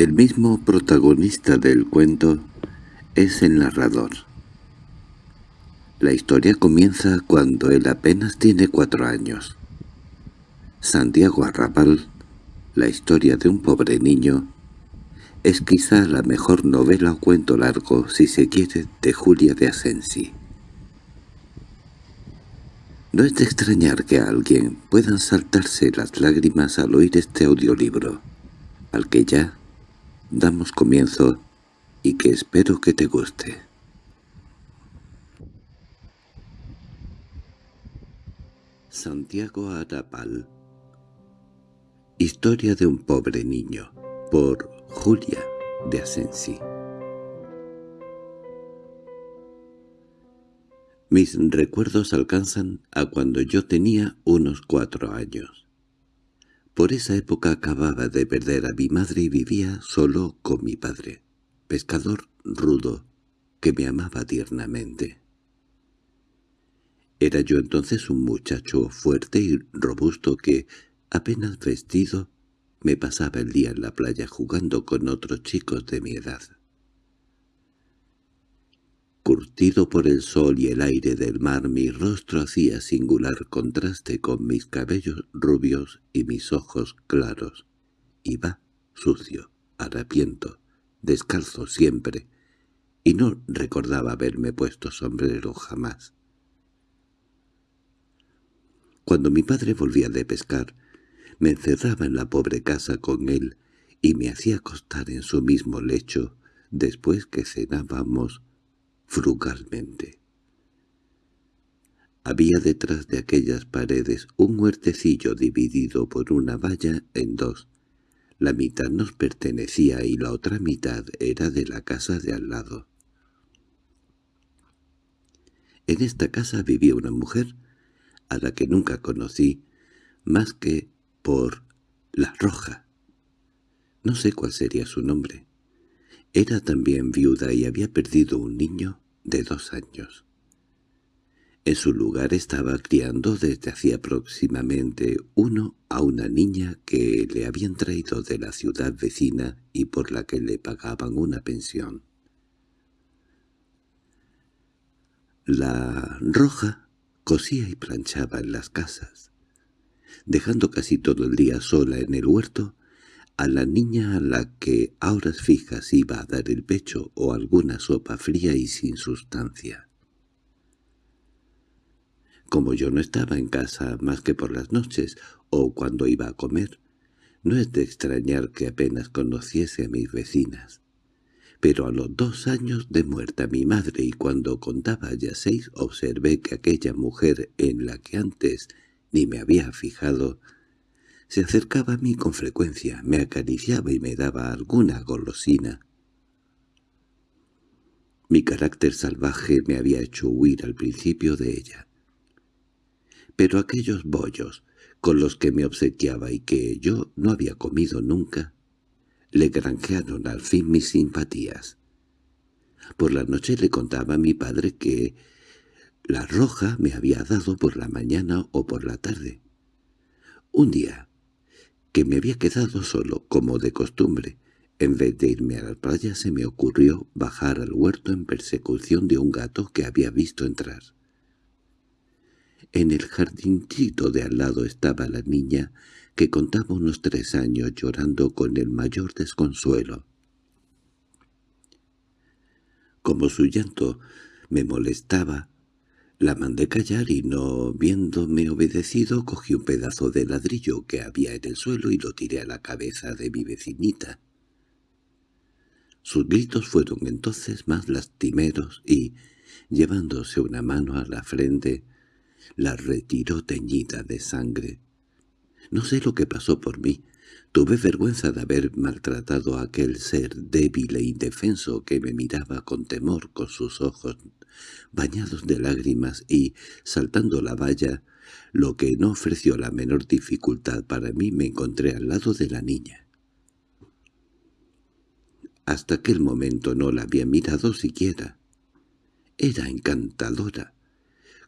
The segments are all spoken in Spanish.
El mismo protagonista del cuento es el narrador. La historia comienza cuando él apenas tiene cuatro años. Santiago Arrabal, la historia de un pobre niño, es quizá la mejor novela o cuento largo, si se quiere, de Julia de Asensi. No es de extrañar que a alguien puedan saltarse las lágrimas al oír este audiolibro, al que ya damos comienzo y que espero que te guste. Santiago Arapal Historia de un pobre niño por Julia de Asensi Mis recuerdos alcanzan a cuando yo tenía unos cuatro años. Por esa época acababa de perder a mi madre y vivía solo con mi padre, pescador rudo, que me amaba tiernamente. Era yo entonces un muchacho fuerte y robusto que, apenas vestido, me pasaba el día en la playa jugando con otros chicos de mi edad curtido por el sol y el aire del mar, mi rostro hacía singular contraste con mis cabellos rubios y mis ojos claros. Iba sucio, harapiento, descalzo siempre, y no recordaba haberme puesto sombrero jamás. Cuando mi padre volvía de pescar, me encerraba en la pobre casa con él y me hacía acostar en su mismo lecho después que cenábamos frugalmente. Había detrás de aquellas paredes un huertecillo dividido por una valla en dos. La mitad nos pertenecía y la otra mitad era de la casa de al lado. En esta casa vivía una mujer, a la que nunca conocí, más que por la roja. No sé cuál sería su nombre. Era también viuda y había perdido un niño de dos años. En su lugar estaba criando desde hacía aproximadamente uno a una niña que le habían traído de la ciudad vecina y por la que le pagaban una pensión. La roja cosía y planchaba en las casas, dejando casi todo el día sola en el huerto a la niña a la que a horas fijas iba a dar el pecho o alguna sopa fría y sin sustancia. Como yo no estaba en casa más que por las noches o cuando iba a comer, no es de extrañar que apenas conociese a mis vecinas. Pero a los dos años de muerta mi madre y cuando contaba ya seis observé que aquella mujer en la que antes ni me había fijado se acercaba a mí con frecuencia, me acariciaba y me daba alguna golosina. Mi carácter salvaje me había hecho huir al principio de ella. Pero aquellos bollos, con los que me obsequiaba y que yo no había comido nunca, le granjearon al fin mis simpatías. Por la noche le contaba a mi padre que la roja me había dado por la mañana o por la tarde. Un día, que me había quedado solo, como de costumbre. En vez de irme a la playa se me ocurrió bajar al huerto en persecución de un gato que había visto entrar. En el jardincito de al lado estaba la niña, que contaba unos tres años llorando con el mayor desconsuelo. Como su llanto me molestaba, la mandé callar y no viéndome obedecido cogí un pedazo de ladrillo que había en el suelo y lo tiré a la cabeza de mi vecinita. Sus gritos fueron entonces más lastimeros y, llevándose una mano a la frente, la retiró teñida de sangre. No sé lo que pasó por mí. Tuve vergüenza de haber maltratado a aquel ser débil e indefenso que me miraba con temor con sus ojos bañados de lágrimas y, saltando la valla, lo que no ofreció la menor dificultad para mí me encontré al lado de la niña. Hasta aquel momento no la había mirado siquiera. Era encantadora,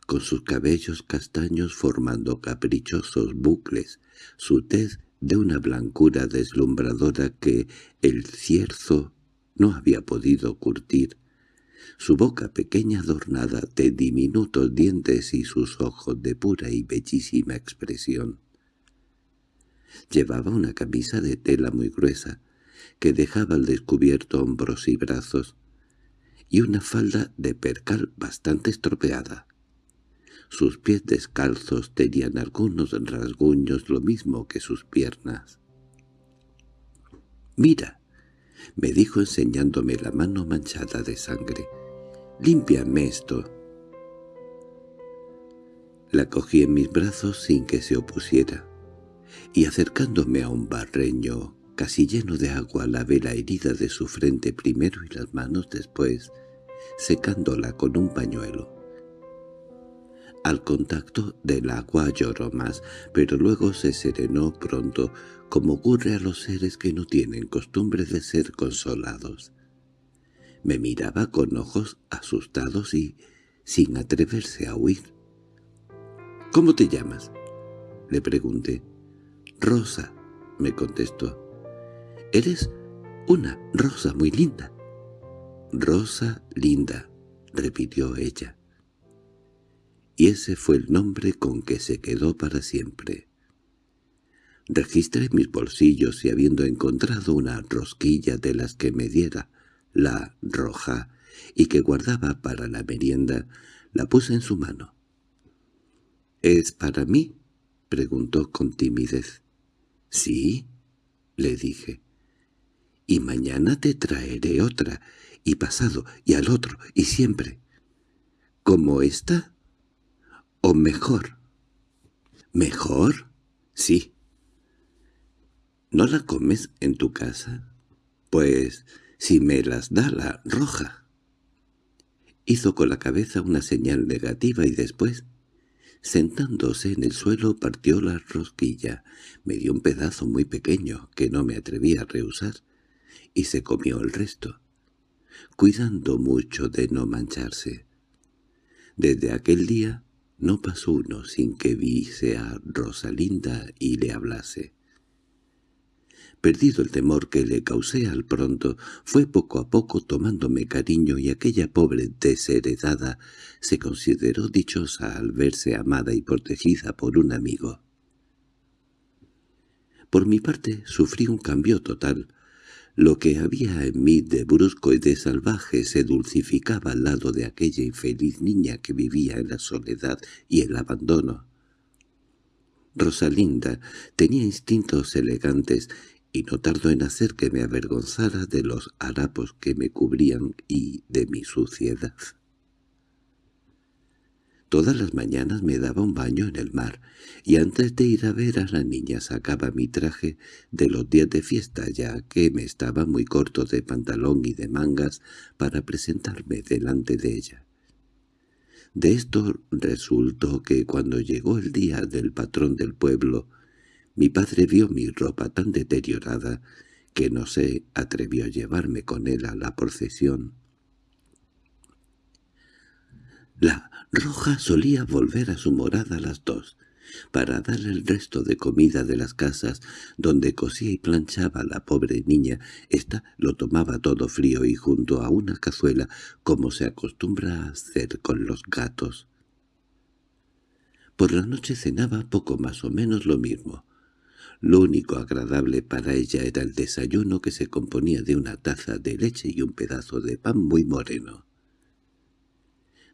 con sus cabellos castaños formando caprichosos bucles, su tez de una blancura deslumbradora que el cierzo no había podido curtir. Su boca pequeña adornada de diminutos dientes y sus ojos de pura y bellísima expresión. Llevaba una camisa de tela muy gruesa, que dejaba al descubierto hombros y brazos, y una falda de percal bastante estropeada. Sus pies descalzos tenían algunos rasguños lo mismo que sus piernas. «Mira», me dijo enseñándome la mano manchada de sangre, «límpiame esto». La cogí en mis brazos sin que se opusiera, y acercándome a un barreño casi lleno de agua lavé la herida de su frente primero y las manos después, secándola con un pañuelo. Al contacto del agua lloró más, pero luego se serenó pronto, como ocurre a los seres que no tienen costumbre de ser consolados. Me miraba con ojos asustados y sin atreverse a huir. —¿Cómo te llamas? —le pregunté. —Rosa —me contestó. —Eres una rosa muy linda. —Rosa linda —repitió ella y ese fue el nombre con que se quedó para siempre. Registré mis bolsillos y habiendo encontrado una rosquilla de las que me diera la roja y que guardaba para la merienda, la puse en su mano. —¿Es para mí? —preguntó con timidez. —Sí —le dije—. Y mañana te traeré otra, y pasado, y al otro, y siempre. —¿Como esta? ¿O mejor? ¿Mejor? Sí. ¿No la comes en tu casa? Pues si me las da la roja. Hizo con la cabeza una señal negativa y después, sentándose en el suelo, partió la rosquilla. Me dio un pedazo muy pequeño que no me atreví a rehusar y se comió el resto, cuidando mucho de no mancharse. Desde aquel día no pasó uno sin que viese a Rosalinda y le hablase. Perdido el temor que le causé al pronto, fue poco a poco tomándome cariño y aquella pobre desheredada se consideró dichosa al verse amada y protegida por un amigo. Por mi parte sufrí un cambio total, lo que había en mí de brusco y de salvaje se dulcificaba al lado de aquella infeliz niña que vivía en la soledad y el abandono. Rosalinda tenía instintos elegantes y no tardó en hacer que me avergonzara de los harapos que me cubrían y de mi suciedad. Todas las mañanas me daba un baño en el mar, y antes de ir a ver a la niña sacaba mi traje de los días de fiesta, ya que me estaba muy corto de pantalón y de mangas para presentarme delante de ella. De esto resultó que cuando llegó el día del patrón del pueblo, mi padre vio mi ropa tan deteriorada que no se atrevió a llevarme con él a la procesión. La Roja solía volver a su morada a las dos, para darle el resto de comida de las casas donde cosía y planchaba la pobre niña. Esta lo tomaba todo frío y junto a una cazuela, como se acostumbra a hacer con los gatos. Por la noche cenaba poco más o menos lo mismo. Lo único agradable para ella era el desayuno que se componía de una taza de leche y un pedazo de pan muy moreno.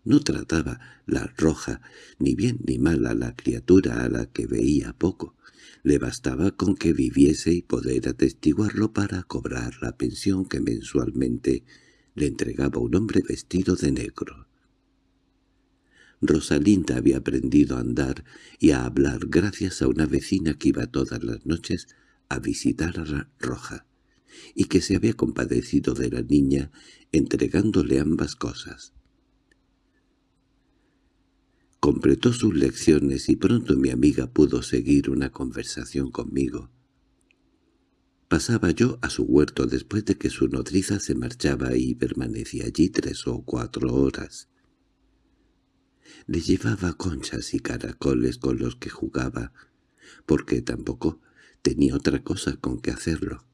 No trataba la roja ni bien ni mal a la criatura a la que veía poco. Le bastaba con que viviese y poder atestiguarlo para cobrar la pensión que mensualmente le entregaba un hombre vestido de negro. Rosalinda había aprendido a andar y a hablar gracias a una vecina que iba todas las noches a visitar a la roja, y que se había compadecido de la niña entregándole ambas cosas. Completó sus lecciones y pronto mi amiga pudo seguir una conversación conmigo. Pasaba yo a su huerto después de que su nodriza se marchaba y permanecía allí tres o cuatro horas. Le llevaba conchas y caracoles con los que jugaba, porque tampoco tenía otra cosa con que hacerlo.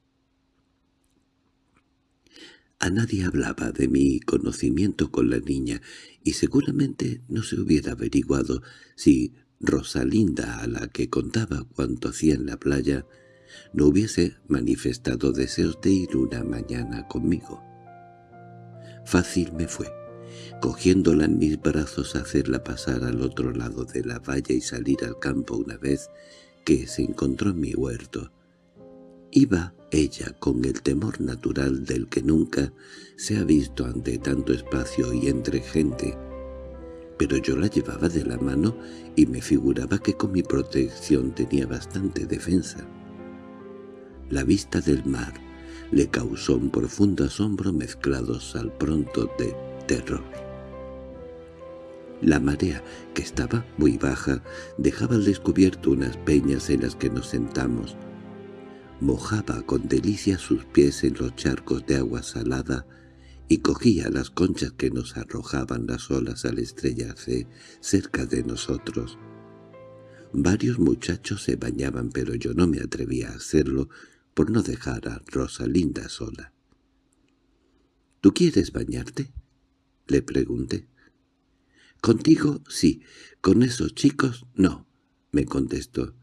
A nadie hablaba de mi conocimiento con la niña, y seguramente no se hubiera averiguado si Rosalinda, a la que contaba cuanto hacía en la playa, no hubiese manifestado deseos de ir una mañana conmigo. Fácil me fue, cogiéndola en mis brazos, hacerla pasar al otro lado de la valla y salir al campo una vez que se encontró en mi huerto. Iba ella con el temor natural del que nunca se ha visto ante tanto espacio y entre gente, pero yo la llevaba de la mano y me figuraba que con mi protección tenía bastante defensa. La vista del mar le causó un profundo asombro mezclados al pronto de terror. La marea, que estaba muy baja, dejaba al descubierto unas peñas en las que nos sentamos. Mojaba con delicia sus pies en los charcos de agua salada y cogía las conchas que nos arrojaban las olas al estrellarse cerca de nosotros. Varios muchachos se bañaban, pero yo no me atrevía a hacerlo por no dejar a Rosalinda sola. —¿Tú quieres bañarte? —le pregunté. —Contigo sí, con esos chicos no —me contestó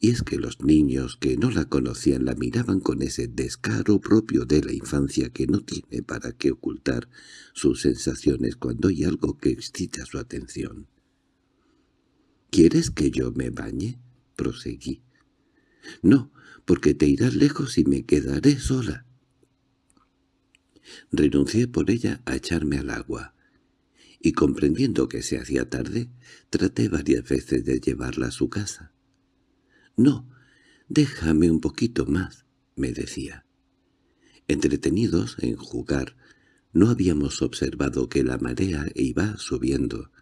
y es que los niños que no la conocían la miraban con ese descaro propio de la infancia que no tiene para qué ocultar sus sensaciones cuando hay algo que excita su atención. —¿Quieres que yo me bañe? —proseguí. —No, porque te irás lejos y me quedaré sola. Renuncié por ella a echarme al agua, y comprendiendo que se hacía tarde, traté varias veces de llevarla a su casa. —No, déjame un poquito más —me decía. Entretenidos en jugar, no habíamos observado que la marea iba subiendo.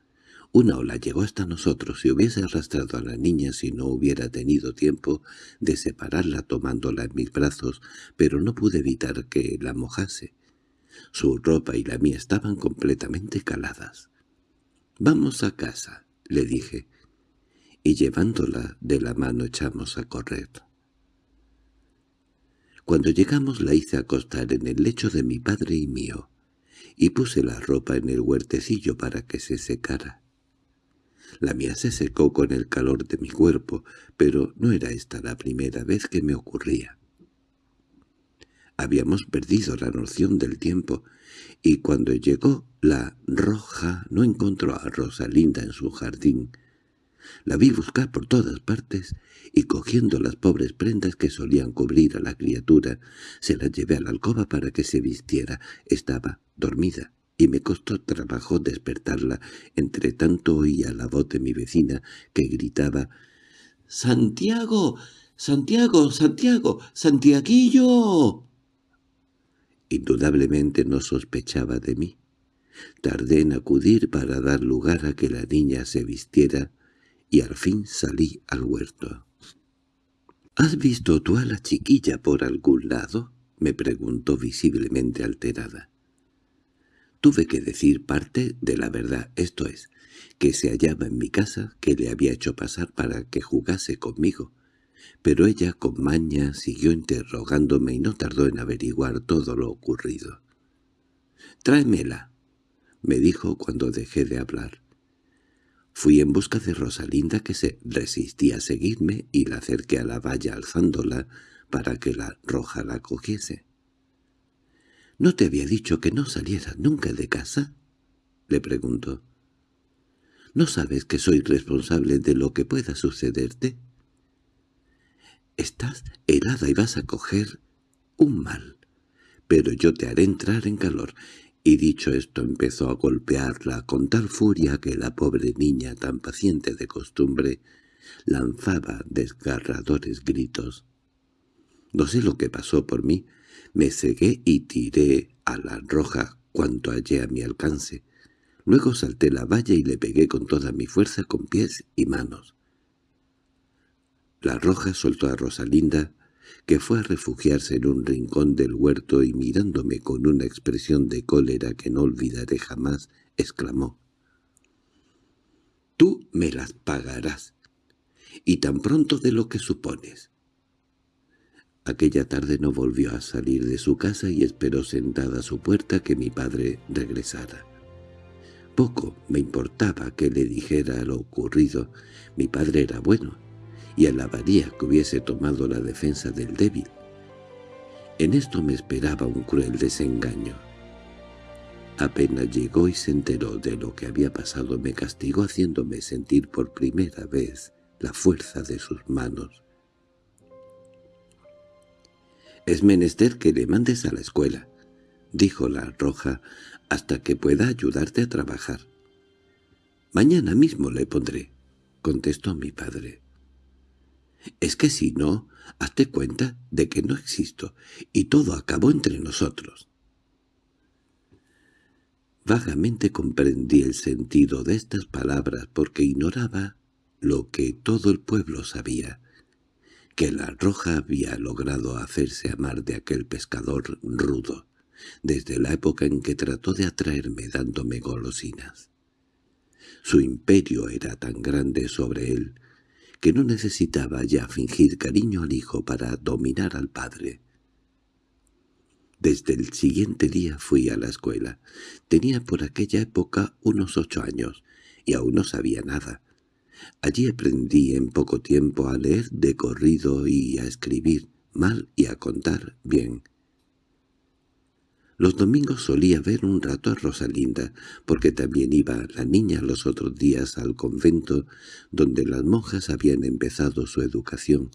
Una ola llegó hasta nosotros y hubiese arrastrado a la niña si no hubiera tenido tiempo de separarla tomándola en mis brazos, pero no pude evitar que la mojase. Su ropa y la mía estaban completamente caladas. «Vamos a casa», le dije y llevándola de la mano echamos a correr. Cuando llegamos la hice acostar en el lecho de mi padre y mío, y puse la ropa en el huertecillo para que se secara. La mía se secó con el calor de mi cuerpo, pero no era esta la primera vez que me ocurría. Habíamos perdido la noción del tiempo, y cuando llegó la roja no encontró a Rosalinda en su jardín, la vi buscar por todas partes y cogiendo las pobres prendas que solían cubrir a la criatura, se las llevé a la alcoba para que se vistiera. Estaba dormida y me costó trabajo despertarla. Entre tanto oía la voz de mi vecina que gritaba «¡Santiago! ¡Santiago! ¡Santiago! ¡Santiaguillo!». Indudablemente no sospechaba de mí. Tardé en acudir para dar lugar a que la niña se vistiera y al fin salí al huerto. —¿Has visto tú a la chiquilla por algún lado? —me preguntó visiblemente alterada. Tuve que decir parte de la verdad, esto es, que se hallaba en mi casa, que le había hecho pasar para que jugase conmigo. Pero ella con maña siguió interrogándome y no tardó en averiguar todo lo ocurrido. «Tráemela», me dijo cuando dejé de hablar. Fui en busca de Rosalinda que se resistía a seguirme y la acerqué a la valla alzándola para que la roja la cogiese. —¿No te había dicho que no salieras nunca de casa? —le preguntó. —¿No sabes que soy responsable de lo que pueda sucederte? Estás helada y vas a coger un mal, pero yo te haré entrar en calor y dicho esto empezó a golpearla con tal furia que la pobre niña, tan paciente de costumbre, lanzaba desgarradores gritos. No sé lo que pasó por mí, me cegué y tiré a la roja cuanto hallé a mi alcance. Luego salté la valla y le pegué con toda mi fuerza con pies y manos. La roja soltó a Rosalinda, que fue a refugiarse en un rincón del huerto y mirándome con una expresión de cólera que no olvidaré jamás, exclamó. «Tú me las pagarás, y tan pronto de lo que supones». Aquella tarde no volvió a salir de su casa y esperó sentada a su puerta que mi padre regresara. Poco me importaba que le dijera lo ocurrido. Mi padre era bueno, y alabaría que hubiese tomado la defensa del débil. En esto me esperaba un cruel desengaño. Apenas llegó y se enteró de lo que había pasado, me castigó haciéndome sentir por primera vez la fuerza de sus manos. «Es menester que le mandes a la escuela», dijo la roja, «hasta que pueda ayudarte a trabajar». «Mañana mismo le pondré», contestó mi padre. «Es que si no, hazte cuenta de que no existo, y todo acabó entre nosotros». Vagamente comprendí el sentido de estas palabras porque ignoraba lo que todo el pueblo sabía, que la roja había logrado hacerse amar de aquel pescador rudo, desde la época en que trató de atraerme dándome golosinas. Su imperio era tan grande sobre él que no necesitaba ya fingir cariño al hijo para dominar al padre. Desde el siguiente día fui a la escuela. Tenía por aquella época unos ocho años, y aún no sabía nada. Allí aprendí en poco tiempo a leer de corrido y a escribir mal y a contar bien. Los domingos solía ver un rato a Rosalinda, porque también iba la niña los otros días al convento donde las monjas habían empezado su educación.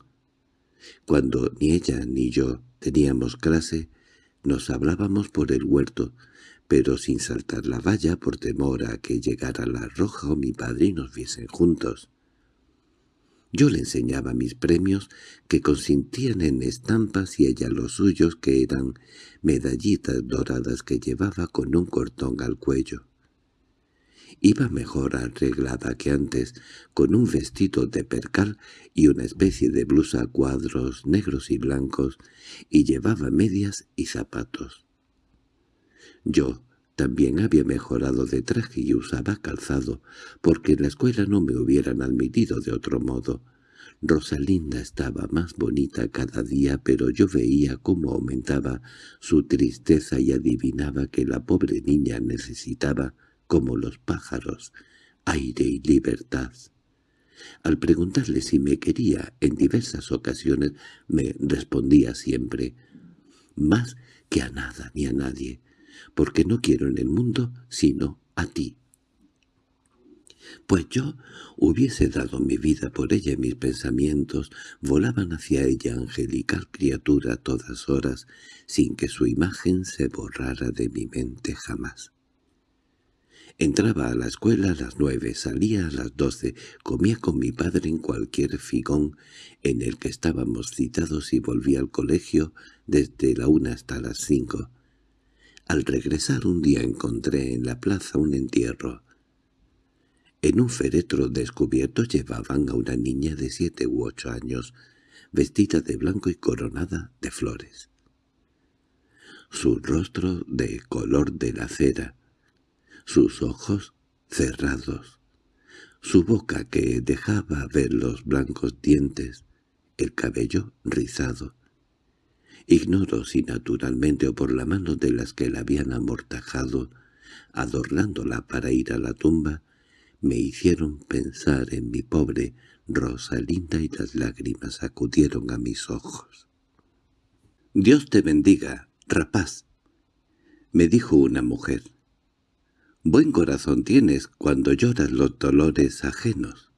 Cuando ni ella ni yo teníamos clase, nos hablábamos por el huerto, pero sin saltar la valla por temor a que llegara la roja o mi padre y nos viesen juntos. Yo le enseñaba mis premios, que consistían en estampas y ella los suyos, que eran medallitas doradas que llevaba con un cortón al cuello. Iba mejor arreglada que antes, con un vestido de percal y una especie de blusa a cuadros negros y blancos, y llevaba medias y zapatos. Yo también había mejorado de traje y usaba calzado, porque en la escuela no me hubieran admitido de otro modo. Rosalinda estaba más bonita cada día, pero yo veía cómo aumentaba su tristeza y adivinaba que la pobre niña necesitaba como los pájaros, aire y libertad. Al preguntarle si me quería en diversas ocasiones, me respondía siempre, «Más que a nada ni a nadie, porque no quiero en el mundo sino a ti». Pues yo hubiese dado mi vida por ella y mis pensamientos volaban hacia ella angelical criatura a todas horas, sin que su imagen se borrara de mi mente jamás. Entraba a la escuela a las nueve, salía a las doce, comía con mi padre en cualquier figón en el que estábamos citados y volvía al colegio desde la una hasta las cinco. Al regresar un día encontré en la plaza un entierro. En un féretro descubierto llevaban a una niña de siete u ocho años, vestida de blanco y coronada de flores. Su rostro de color de la cera, sus ojos cerrados, su boca que dejaba ver los blancos dientes, el cabello rizado. Ignoro si naturalmente o por la mano de las que la habían amortajado, adornándola para ir a la tumba, me hicieron pensar en mi pobre Rosalinda y las lágrimas acudieron a mis ojos. «Dios te bendiga, rapaz», me dijo una mujer. Buen corazón tienes cuando lloras los dolores ajenos.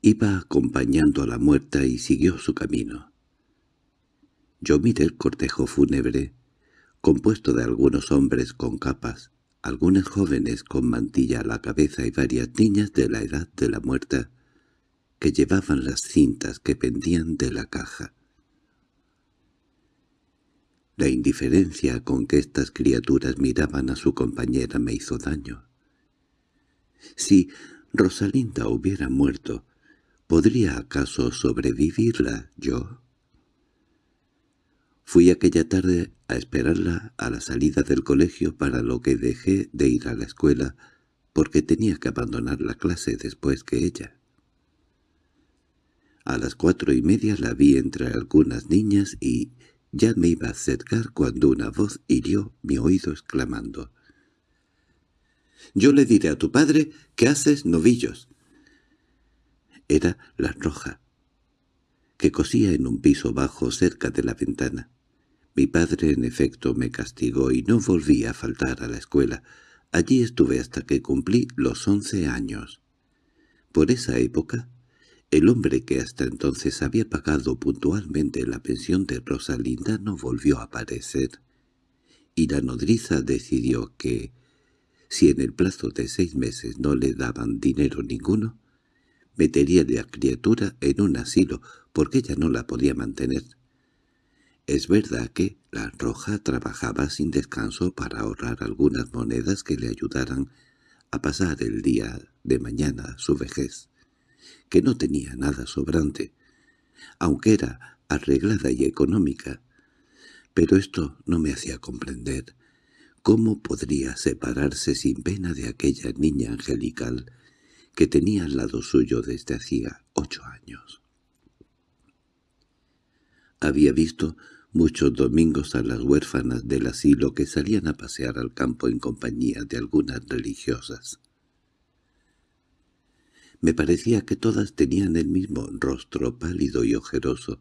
Iba acompañando a la muerta y siguió su camino. Yo miré el cortejo fúnebre, compuesto de algunos hombres con capas, algunas jóvenes con mantilla a la cabeza y varias niñas de la edad de la muerta, que llevaban las cintas que pendían de la caja. La indiferencia con que estas criaturas miraban a su compañera me hizo daño. Si Rosalinda hubiera muerto, ¿podría acaso sobrevivirla yo? Fui aquella tarde a esperarla a la salida del colegio para lo que dejé de ir a la escuela porque tenía que abandonar la clase después que ella. A las cuatro y media la vi entre algunas niñas y ya me iba a acercar cuando una voz hirió mi oído exclamando. «Yo le diré a tu padre que haces novillos». Era la roja, que cosía en un piso bajo cerca de la ventana. Mi padre en efecto me castigó y no volví a faltar a la escuela. Allí estuve hasta que cumplí los once años. Por esa época, el hombre que hasta entonces había pagado puntualmente la pensión de Rosalinda no volvió a aparecer, y la nodriza decidió que, si en el plazo de seis meses no le daban dinero ninguno, metería la criatura en un asilo porque ella no la podía mantener. Es verdad que la roja trabajaba sin descanso para ahorrar algunas monedas que le ayudaran a pasar el día de mañana su vejez, que no tenía nada sobrante, aunque era arreglada y económica, pero esto no me hacía comprender cómo podría separarse sin pena de aquella niña angelical que tenía al lado suyo desde hacía ocho años. Había visto muchos domingos a las huérfanas del asilo que salían a pasear al campo en compañía de algunas religiosas. Me parecía que todas tenían el mismo rostro pálido y ojeroso.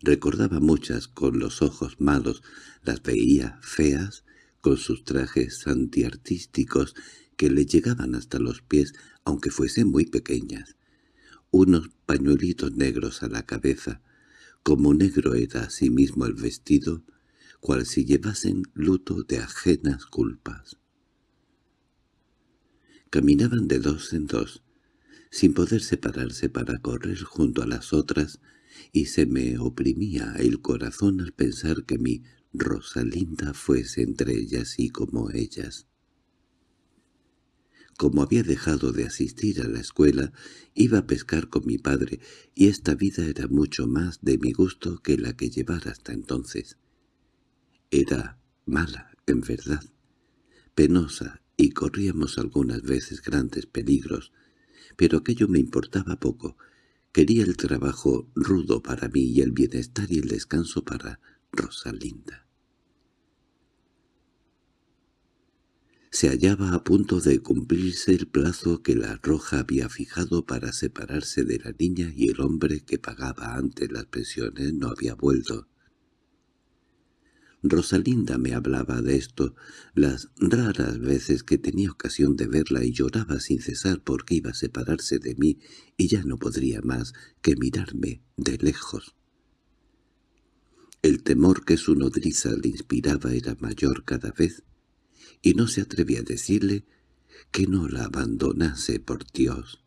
Recordaba muchas con los ojos malos, las veía feas, con sus trajes antiartísticos que le llegaban hasta los pies, aunque fuesen muy pequeñas, unos pañuelitos negros a la cabeza, como negro era asimismo el vestido, cual si llevasen luto de ajenas culpas. Caminaban de dos en dos, sin poder separarse para correr junto a las otras, y se me oprimía el corazón al pensar que mi Rosalinda fuese entre ellas y como ellas. Como había dejado de asistir a la escuela, iba a pescar con mi padre, y esta vida era mucho más de mi gusto que la que llevara hasta entonces. Era mala, en verdad, penosa, y corríamos algunas veces grandes peligros, pero aquello me importaba poco. Quería el trabajo rudo para mí y el bienestar y el descanso para Rosalinda. Se hallaba a punto de cumplirse el plazo que la roja había fijado para separarse de la niña y el hombre que pagaba antes las pensiones no había vuelto. Rosalinda me hablaba de esto las raras veces que tenía ocasión de verla y lloraba sin cesar porque iba a separarse de mí y ya no podría más que mirarme de lejos. El temor que su nodriza le inspiraba era mayor cada vez y no se atrevía a decirle que no la abandonase por Dios.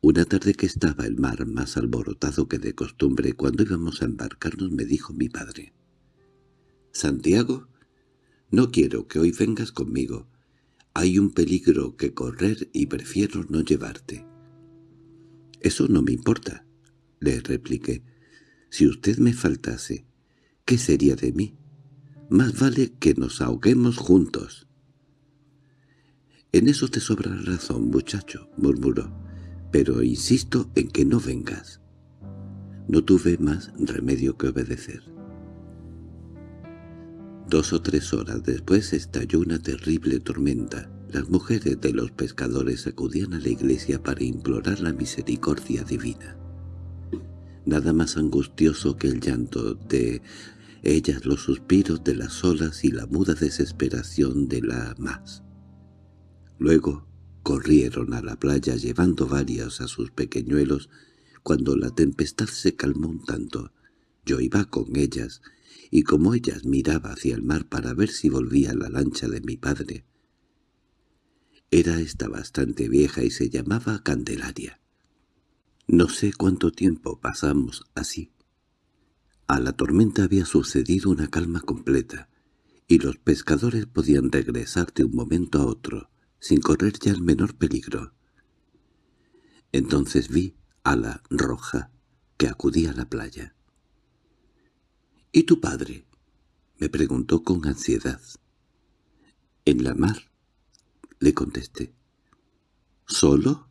Una tarde que estaba el mar más alborotado que de costumbre, cuando íbamos a embarcarnos me dijo mi padre, «Santiago, no quiero que hoy vengas conmigo. Hay un peligro que correr y prefiero no llevarte». «Eso no me importa», le repliqué. «Si usted me faltase, ¿qué sería de mí?» Más vale que nos ahoguemos juntos. —En eso te sobra razón, muchacho —murmuró—, pero insisto en que no vengas. No tuve más remedio que obedecer. Dos o tres horas después estalló una terrible tormenta. Las mujeres de los pescadores acudían a la iglesia para implorar la misericordia divina. Nada más angustioso que el llanto de ellas los suspiros de las olas y la muda desesperación de la más. Luego corrieron a la playa llevando varias a sus pequeñuelos. Cuando la tempestad se calmó un tanto, yo iba con ellas, y como ellas miraba hacia el mar para ver si volvía la lancha de mi padre. Era esta bastante vieja y se llamaba Candelaria. No sé cuánto tiempo pasamos así. A la tormenta había sucedido una calma completa, y los pescadores podían regresar de un momento a otro, sin correr ya el menor peligro. Entonces vi a la roja, que acudía a la playa. —¿Y tu padre? —me preguntó con ansiedad. —En la mar —le contesté. —¿Solo?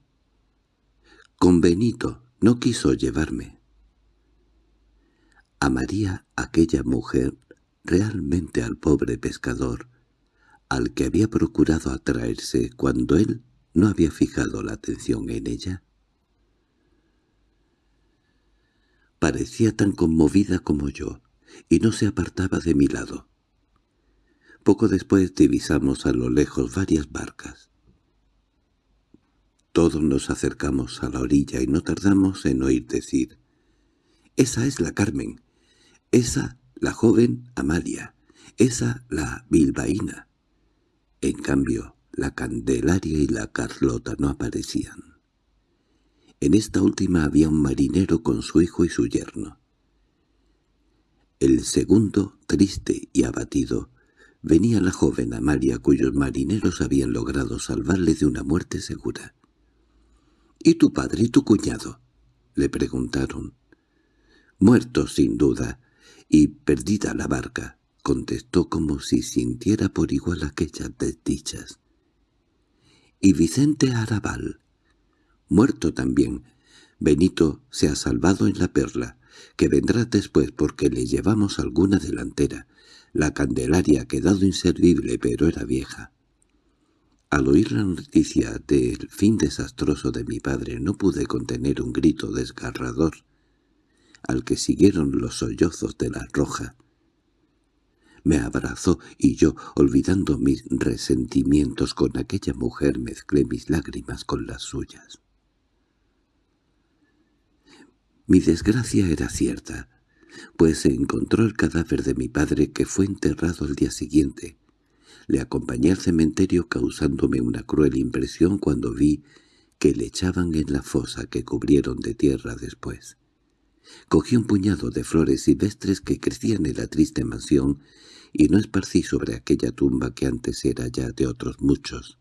Con Benito no quiso llevarme. Amaría aquella mujer realmente al pobre pescador, al que había procurado atraerse cuando él no había fijado la atención en ella. Parecía tan conmovida como yo, y no se apartaba de mi lado. Poco después divisamos a lo lejos varias barcas. Todos nos acercamos a la orilla y no tardamos en oír decir «Esa es la Carmen, esa la joven Amalia, esa la bilbaína». En cambio, la Candelaria y la Carlota no aparecían. En esta última había un marinero con su hijo y su yerno. El segundo, triste y abatido, venía la joven Amalia cuyos marineros habían logrado salvarle de una muerte segura. —¿Y tu padre y tu cuñado? —le preguntaron. —Muertos, sin duda, y perdida la barca —contestó como si sintiera por igual aquellas desdichas. —¿Y Vicente Arabal? —Muerto también. Benito se ha salvado en la perla, que vendrá después porque le llevamos alguna delantera. La Candelaria ha quedado inservible, pero era vieja. Al oír la noticia del fin desastroso de mi padre no pude contener un grito desgarrador, al que siguieron los sollozos de la roja. Me abrazó y yo, olvidando mis resentimientos con aquella mujer, mezclé mis lágrimas con las suyas. Mi desgracia era cierta pues se encontró el cadáver de mi padre que fue enterrado al día siguiente. Le acompañé al cementerio causándome una cruel impresión cuando vi que le echaban en la fosa que cubrieron de tierra después. Cogí un puñado de flores silvestres que crecían en la triste mansión y no esparcí sobre aquella tumba que antes era ya de otros muchos.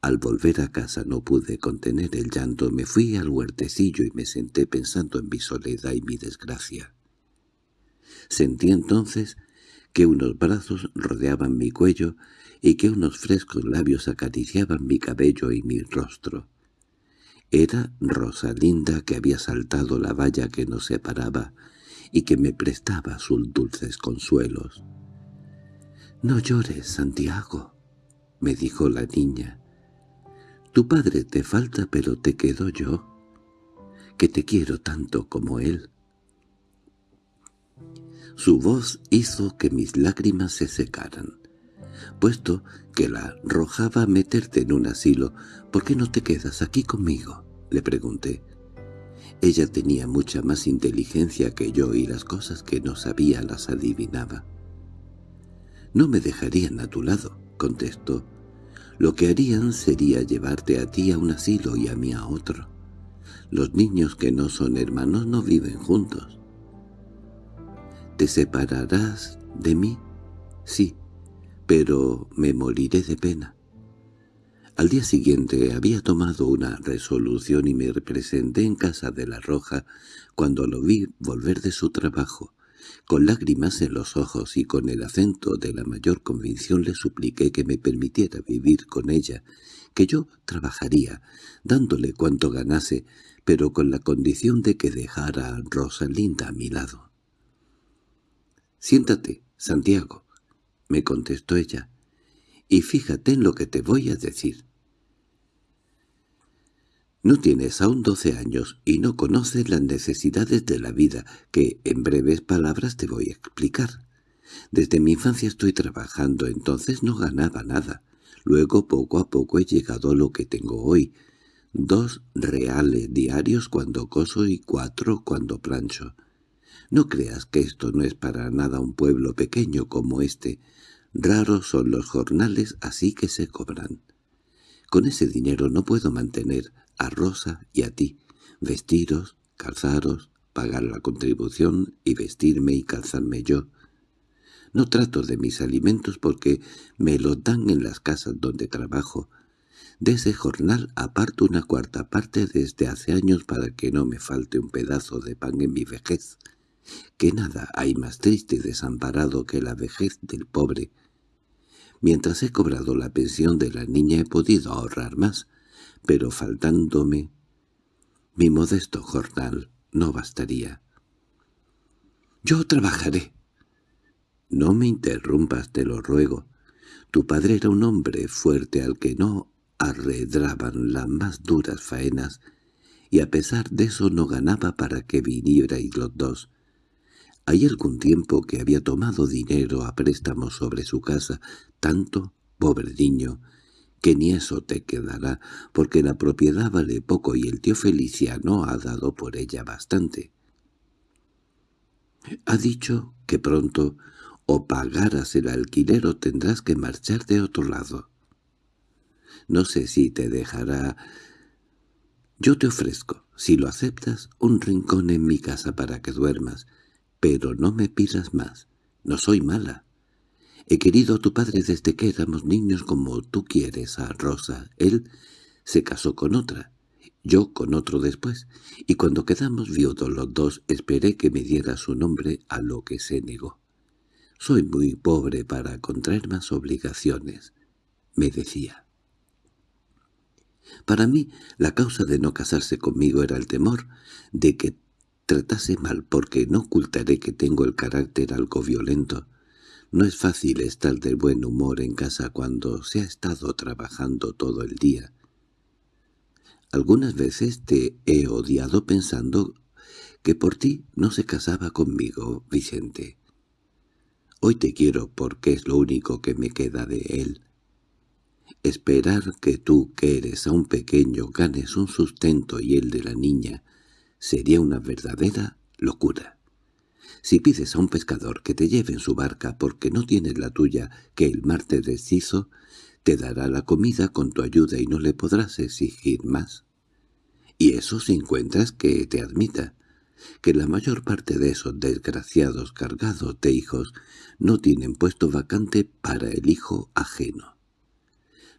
Al volver a casa no pude contener el llanto, me fui al huertecillo y me senté pensando en mi soledad y mi desgracia. Sentí entonces que unos brazos rodeaban mi cuello y que unos frescos labios acariciaban mi cabello y mi rostro. Era Rosalinda que había saltado la valla que nos separaba y que me prestaba sus dulces consuelos. «No llores, Santiago», me dijo la niña. Tu padre te falta, pero te quedo yo, que te quiero tanto como él. Su voz hizo que mis lágrimas se secaran. Puesto que la arrojaba a meterte en un asilo, ¿por qué no te quedas aquí conmigo? le pregunté. Ella tenía mucha más inteligencia que yo y las cosas que no sabía las adivinaba. «No me dejarían a tu lado», contestó, lo que harían sería llevarte a ti a un asilo y a mí a otro. Los niños que no son hermanos no viven juntos. ¿Te separarás de mí? Sí, pero me moriré de pena. Al día siguiente había tomado una resolución y me representé en casa de la Roja cuando lo vi volver de su trabajo. Con lágrimas en los ojos y con el acento de la mayor convicción le supliqué que me permitiera vivir con ella, que yo trabajaría, dándole cuanto ganase, pero con la condición de que dejara a Rosalinda a mi lado. «Siéntate, Santiago», me contestó ella, «y fíjate en lo que te voy a decir. No tienes aún doce años y no conoces las necesidades de la vida, que en breves palabras te voy a explicar. Desde mi infancia estoy trabajando, entonces no ganaba nada. Luego poco a poco he llegado a lo que tengo hoy. Dos reales diarios cuando coso y cuatro cuando plancho. No creas que esto no es para nada un pueblo pequeño como este. Raros son los jornales así que se cobran. Con ese dinero no puedo mantener a Rosa y a ti, vestiros, calzaros, pagar la contribución y vestirme y calzarme yo. No trato de mis alimentos porque me los dan en las casas donde trabajo. De ese jornal aparto una cuarta parte desde hace años para que no me falte un pedazo de pan en mi vejez. Que nada hay más triste y desamparado que la vejez del pobre. Mientras he cobrado la pensión de la niña he podido ahorrar más, pero faltándome Mi modesto jornal no bastaría. «Yo trabajaré». «No me interrumpas, te lo ruego. Tu padre era un hombre fuerte al que no arredraban las más duras faenas, y a pesar de eso no ganaba para que vinierais los dos. Hay algún tiempo que había tomado dinero a préstamo sobre su casa, tanto, pobre niño, que ni eso te quedará, porque la propiedad vale poco y el tío Feliciano ha dado por ella bastante. Ha dicho que pronto o pagaras el alquiler o tendrás que marchar de otro lado. No sé si te dejará... Yo te ofrezco, si lo aceptas, un rincón en mi casa para que duermas, pero no me pidas más. No soy mala. He querido a tu padre desde que éramos niños como tú quieres a Rosa. Él se casó con otra, yo con otro después, y cuando quedamos viudos los dos esperé que me diera su nombre a lo que se negó. Soy muy pobre para contraer más obligaciones, me decía. Para mí la causa de no casarse conmigo era el temor de que tratase mal porque no ocultaré que tengo el carácter algo violento, no es fácil estar de buen humor en casa cuando se ha estado trabajando todo el día. Algunas veces te he odiado pensando que por ti no se casaba conmigo, Vicente. Hoy te quiero porque es lo único que me queda de él. Esperar que tú, que eres aún pequeño, ganes un sustento y el de la niña, sería una verdadera locura. Si pides a un pescador que te lleve en su barca porque no tienes la tuya que el mar te deshizo, te dará la comida con tu ayuda y no le podrás exigir más. Y eso si encuentras que te admita, que la mayor parte de esos desgraciados cargados de hijos no tienen puesto vacante para el hijo ajeno.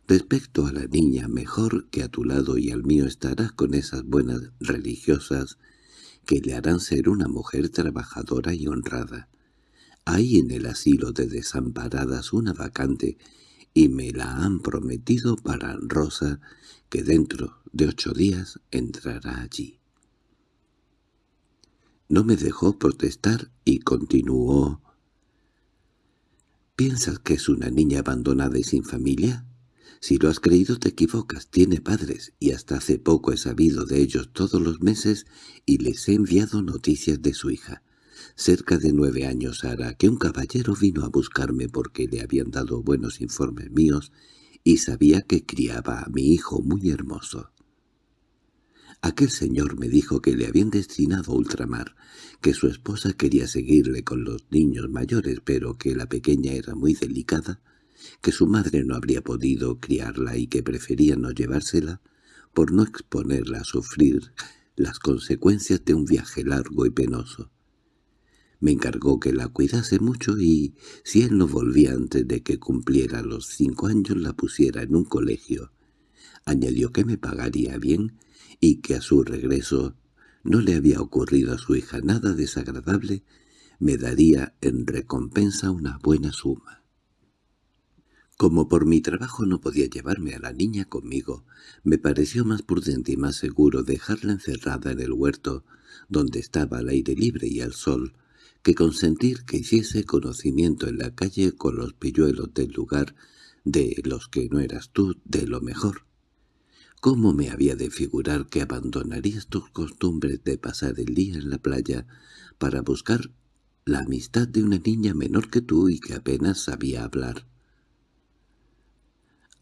Respecto a la niña, mejor que a tu lado y al mío estarás con esas buenas religiosas que le harán ser una mujer trabajadora y honrada. Hay en el asilo de desamparadas una vacante y me la han prometido para Rosa, que dentro de ocho días entrará allí. No me dejó protestar y continuó. —¿Piensas que es una niña abandonada y sin familia? Si lo has creído te equivocas, tiene padres, y hasta hace poco he sabido de ellos todos los meses y les he enviado noticias de su hija. Cerca de nueve años hará que un caballero vino a buscarme porque le habían dado buenos informes míos y sabía que criaba a mi hijo muy hermoso. Aquel señor me dijo que le habían destinado a ultramar, que su esposa quería seguirle con los niños mayores, pero que la pequeña era muy delicada que su madre no habría podido criarla y que prefería no llevársela por no exponerla a sufrir las consecuencias de un viaje largo y penoso. Me encargó que la cuidase mucho y, si él no volvía antes de que cumpliera los cinco años, la pusiera en un colegio. Añadió que me pagaría bien y que a su regreso no le había ocurrido a su hija nada desagradable, me daría en recompensa una buena suma. Como por mi trabajo no podía llevarme a la niña conmigo, me pareció más prudente y más seguro dejarla encerrada en el huerto, donde estaba al aire libre y al sol, que consentir que hiciese conocimiento en la calle con los pilluelos del lugar, de los que no eras tú, de lo mejor. ¿Cómo me había de figurar que abandonarías tus costumbres de pasar el día en la playa para buscar la amistad de una niña menor que tú y que apenas sabía hablar?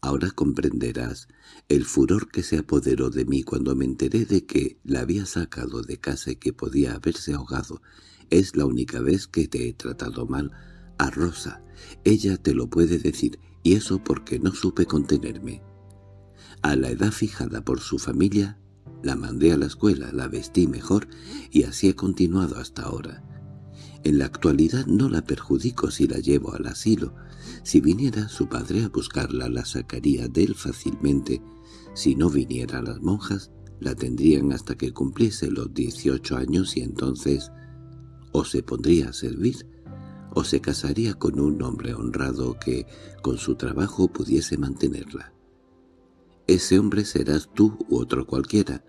Ahora comprenderás el furor que se apoderó de mí cuando me enteré de que la había sacado de casa y que podía haberse ahogado. Es la única vez que te he tratado mal a Rosa. Ella te lo puede decir, y eso porque no supe contenerme. A la edad fijada por su familia, la mandé a la escuela, la vestí mejor, y así he continuado hasta ahora. En la actualidad no la perjudico si la llevo al asilo, si viniera su padre a buscarla, la sacaría de él fácilmente. Si no viniera las monjas, la tendrían hasta que cumpliese los dieciocho años y entonces o se pondría a servir o se casaría con un hombre honrado que con su trabajo pudiese mantenerla. Ese hombre serás tú u otro cualquiera.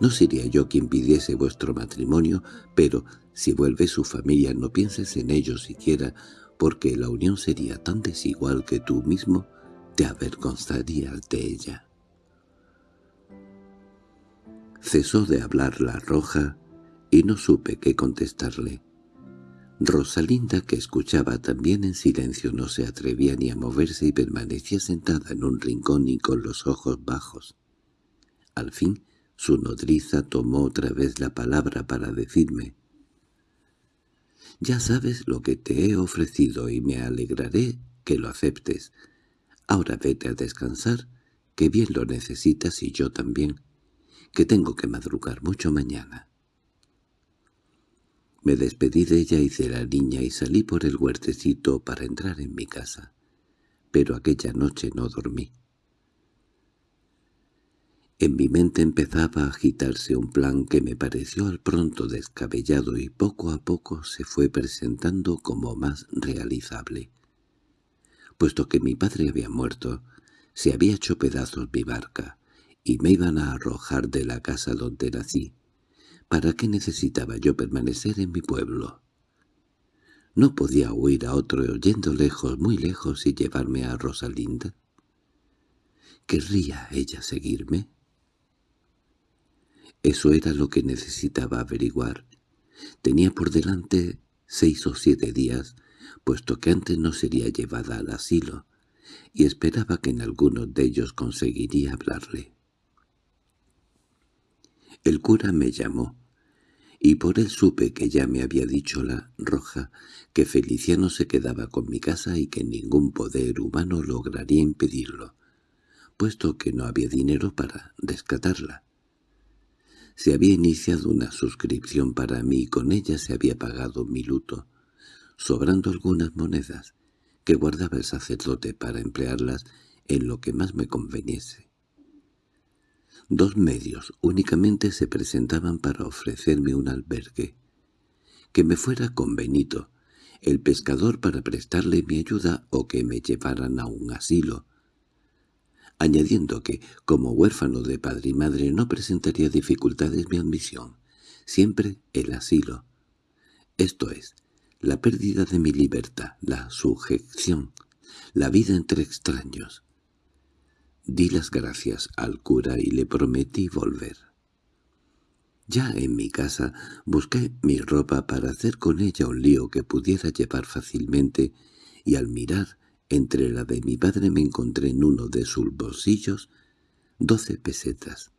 No sería yo quien pidiese vuestro matrimonio, pero si vuelve su familia no pienses en ello siquiera, porque la unión sería tan desigual que tú mismo te avergonzarías de ella. Cesó de hablar la roja y no supe qué contestarle. Rosalinda, que escuchaba también en silencio, no se atrevía ni a moverse y permanecía sentada en un rincón y con los ojos bajos. Al fin, su nodriza tomó otra vez la palabra para decirme «Ya sabes lo que te he ofrecido y me alegraré que lo aceptes. Ahora vete a descansar, que bien lo necesitas y yo también, que tengo que madrugar mucho mañana». Me despedí de ella y de la niña y salí por el huertecito para entrar en mi casa. Pero aquella noche no dormí. En mi mente empezaba a agitarse un plan que me pareció al pronto descabellado y poco a poco se fue presentando como más realizable. Puesto que mi padre había muerto, se había hecho pedazos mi barca, y me iban a arrojar de la casa donde nací, ¿Para qué necesitaba yo permanecer en mi pueblo? ¿No podía huir a otro yendo lejos, muy lejos, y llevarme a Rosalinda? ¿Querría ella seguirme? Eso era lo que necesitaba averiguar. Tenía por delante seis o siete días, puesto que antes no sería llevada al asilo, y esperaba que en algunos de ellos conseguiría hablarle. El cura me llamó, y por él supe que ya me había dicho la roja que Feliciano se quedaba con mi casa y que ningún poder humano lograría impedirlo, puesto que no había dinero para rescatarla. Se había iniciado una suscripción para mí y con ella se había pagado mi luto, sobrando algunas monedas que guardaba el sacerdote para emplearlas en lo que más me conveniese. Dos medios únicamente se presentaban para ofrecerme un albergue. Que me fuera con Benito, el pescador para prestarle mi ayuda o que me llevaran a un asilo, añadiendo que, como huérfano de padre y madre, no presentaría dificultades mi admisión, siempre el asilo. Esto es, la pérdida de mi libertad, la sujeción, la vida entre extraños. Di las gracias al cura y le prometí volver. Ya en mi casa busqué mi ropa para hacer con ella un lío que pudiera llevar fácilmente y al mirar entre la de mi padre me encontré en uno de sus bolsillos doce pesetas,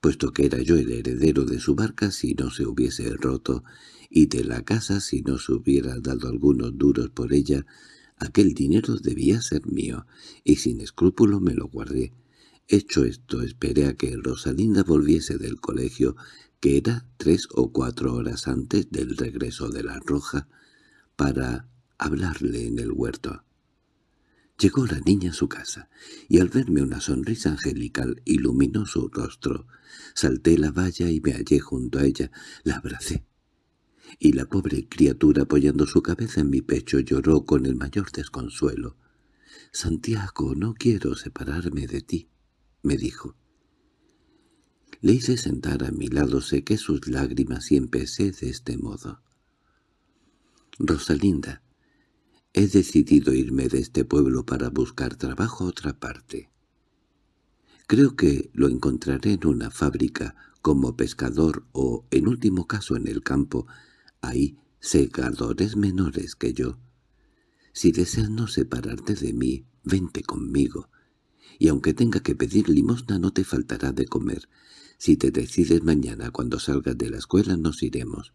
puesto que era yo el heredero de su barca si no se hubiese roto y de la casa si no se hubiera dado algunos duros por ella Aquel dinero debía ser mío, y sin escrúpulo me lo guardé. Hecho esto, esperé a que Rosalinda volviese del colegio, que era tres o cuatro horas antes del regreso de la Roja, para hablarle en el huerto. Llegó la niña a su casa, y al verme una sonrisa angelical iluminó su rostro. Salté la valla y me hallé junto a ella. La abracé y la pobre criatura apoyando su cabeza en mi pecho lloró con el mayor desconsuelo. «Santiago, no quiero separarme de ti», me dijo. Le hice sentar a mi lado, sequé sus lágrimas y empecé de este modo. «Rosalinda, he decidido irme de este pueblo para buscar trabajo a otra parte. Creo que lo encontraré en una fábrica, como pescador o, en último caso, en el campo, hay secadores menores que yo. Si deseas no separarte de mí, vente conmigo. Y aunque tenga que pedir limosna no te faltará de comer. Si te decides mañana cuando salgas de la escuela nos iremos.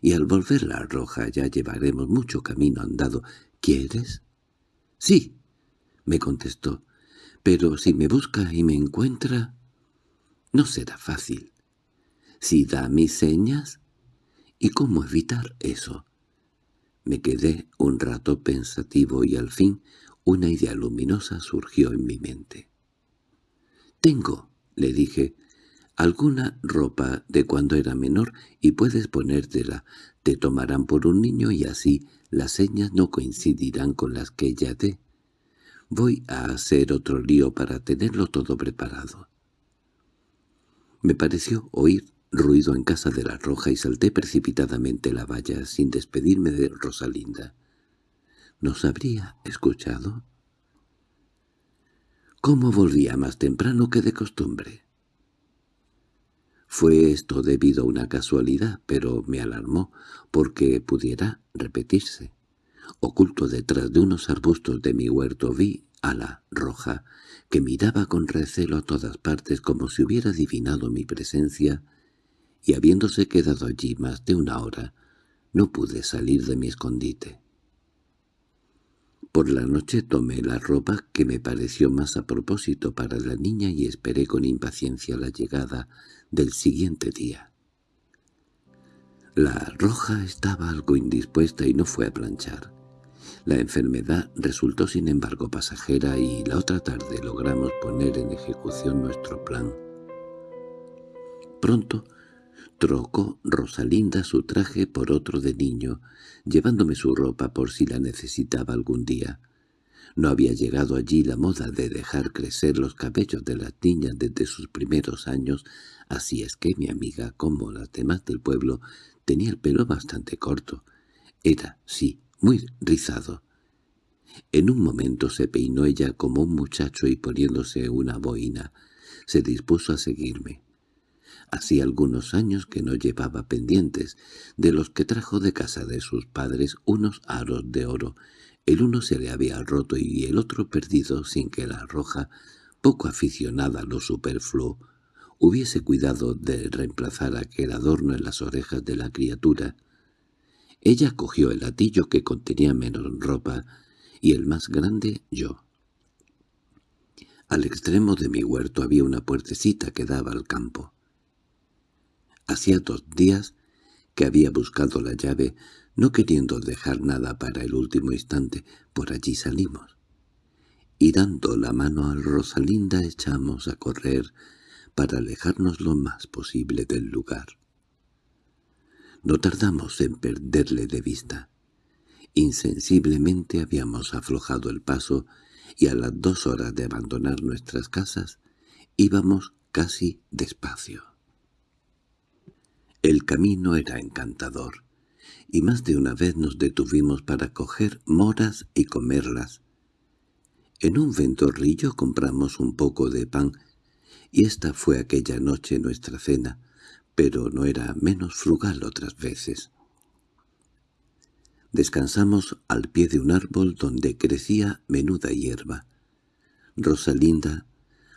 Y al volver la roja ya llevaremos mucho camino andado. ¿Quieres? —Sí —me contestó—, pero si me busca y me encuentra... No será fácil. Si da mis señas, ¿Y cómo evitar eso? Me quedé un rato pensativo y al fin una idea luminosa surgió en mi mente. «Tengo», le dije, «alguna ropa de cuando era menor y puedes ponértela. Te tomarán por un niño y así las señas no coincidirán con las que ella dé. Voy a hacer otro lío para tenerlo todo preparado». Me pareció oír ruido en casa de la Roja y salté precipitadamente la valla sin despedirme de Rosalinda. ¿Nos habría escuchado? ¿Cómo volvía más temprano que de costumbre? Fue esto debido a una casualidad, pero me alarmó, porque pudiera repetirse. Oculto detrás de unos arbustos de mi huerto vi a la roja, que miraba con recelo a todas partes como si hubiera adivinado mi presencia, y habiéndose quedado allí más de una hora, no pude salir de mi escondite. Por la noche tomé la ropa que me pareció más a propósito para la niña y esperé con impaciencia la llegada del siguiente día. La roja estaba algo indispuesta y no fue a planchar. La enfermedad resultó sin embargo pasajera y la otra tarde logramos poner en ejecución nuestro plan. Pronto trocó Rosalinda su traje por otro de niño, llevándome su ropa por si la necesitaba algún día. No había llegado allí la moda de dejar crecer los cabellos de las niñas desde sus primeros años, así es que mi amiga, como las demás del pueblo, tenía el pelo bastante corto. Era, sí, muy rizado. En un momento se peinó ella como un muchacho y poniéndose una boina, se dispuso a seguirme. Hacía algunos años que no llevaba pendientes, de los que trajo de casa de sus padres unos aros de oro. El uno se le había roto y el otro perdido sin que la roja, poco aficionada a lo superfluo, hubiese cuidado de reemplazar aquel adorno en las orejas de la criatura. Ella cogió el latillo que contenía menos ropa y el más grande yo. Al extremo de mi huerto había una puertecita que daba al campo. Hacía dos días que había buscado la llave, no queriendo dejar nada para el último instante, por allí salimos. Y dando la mano al Rosalinda echamos a correr para alejarnos lo más posible del lugar. No tardamos en perderle de vista. Insensiblemente habíamos aflojado el paso y a las dos horas de abandonar nuestras casas íbamos casi despacio. El camino era encantador, y más de una vez nos detuvimos para coger moras y comerlas. En un ventorrillo compramos un poco de pan, y esta fue aquella noche nuestra cena, pero no era menos frugal otras veces. Descansamos al pie de un árbol donde crecía menuda hierba. Rosalinda,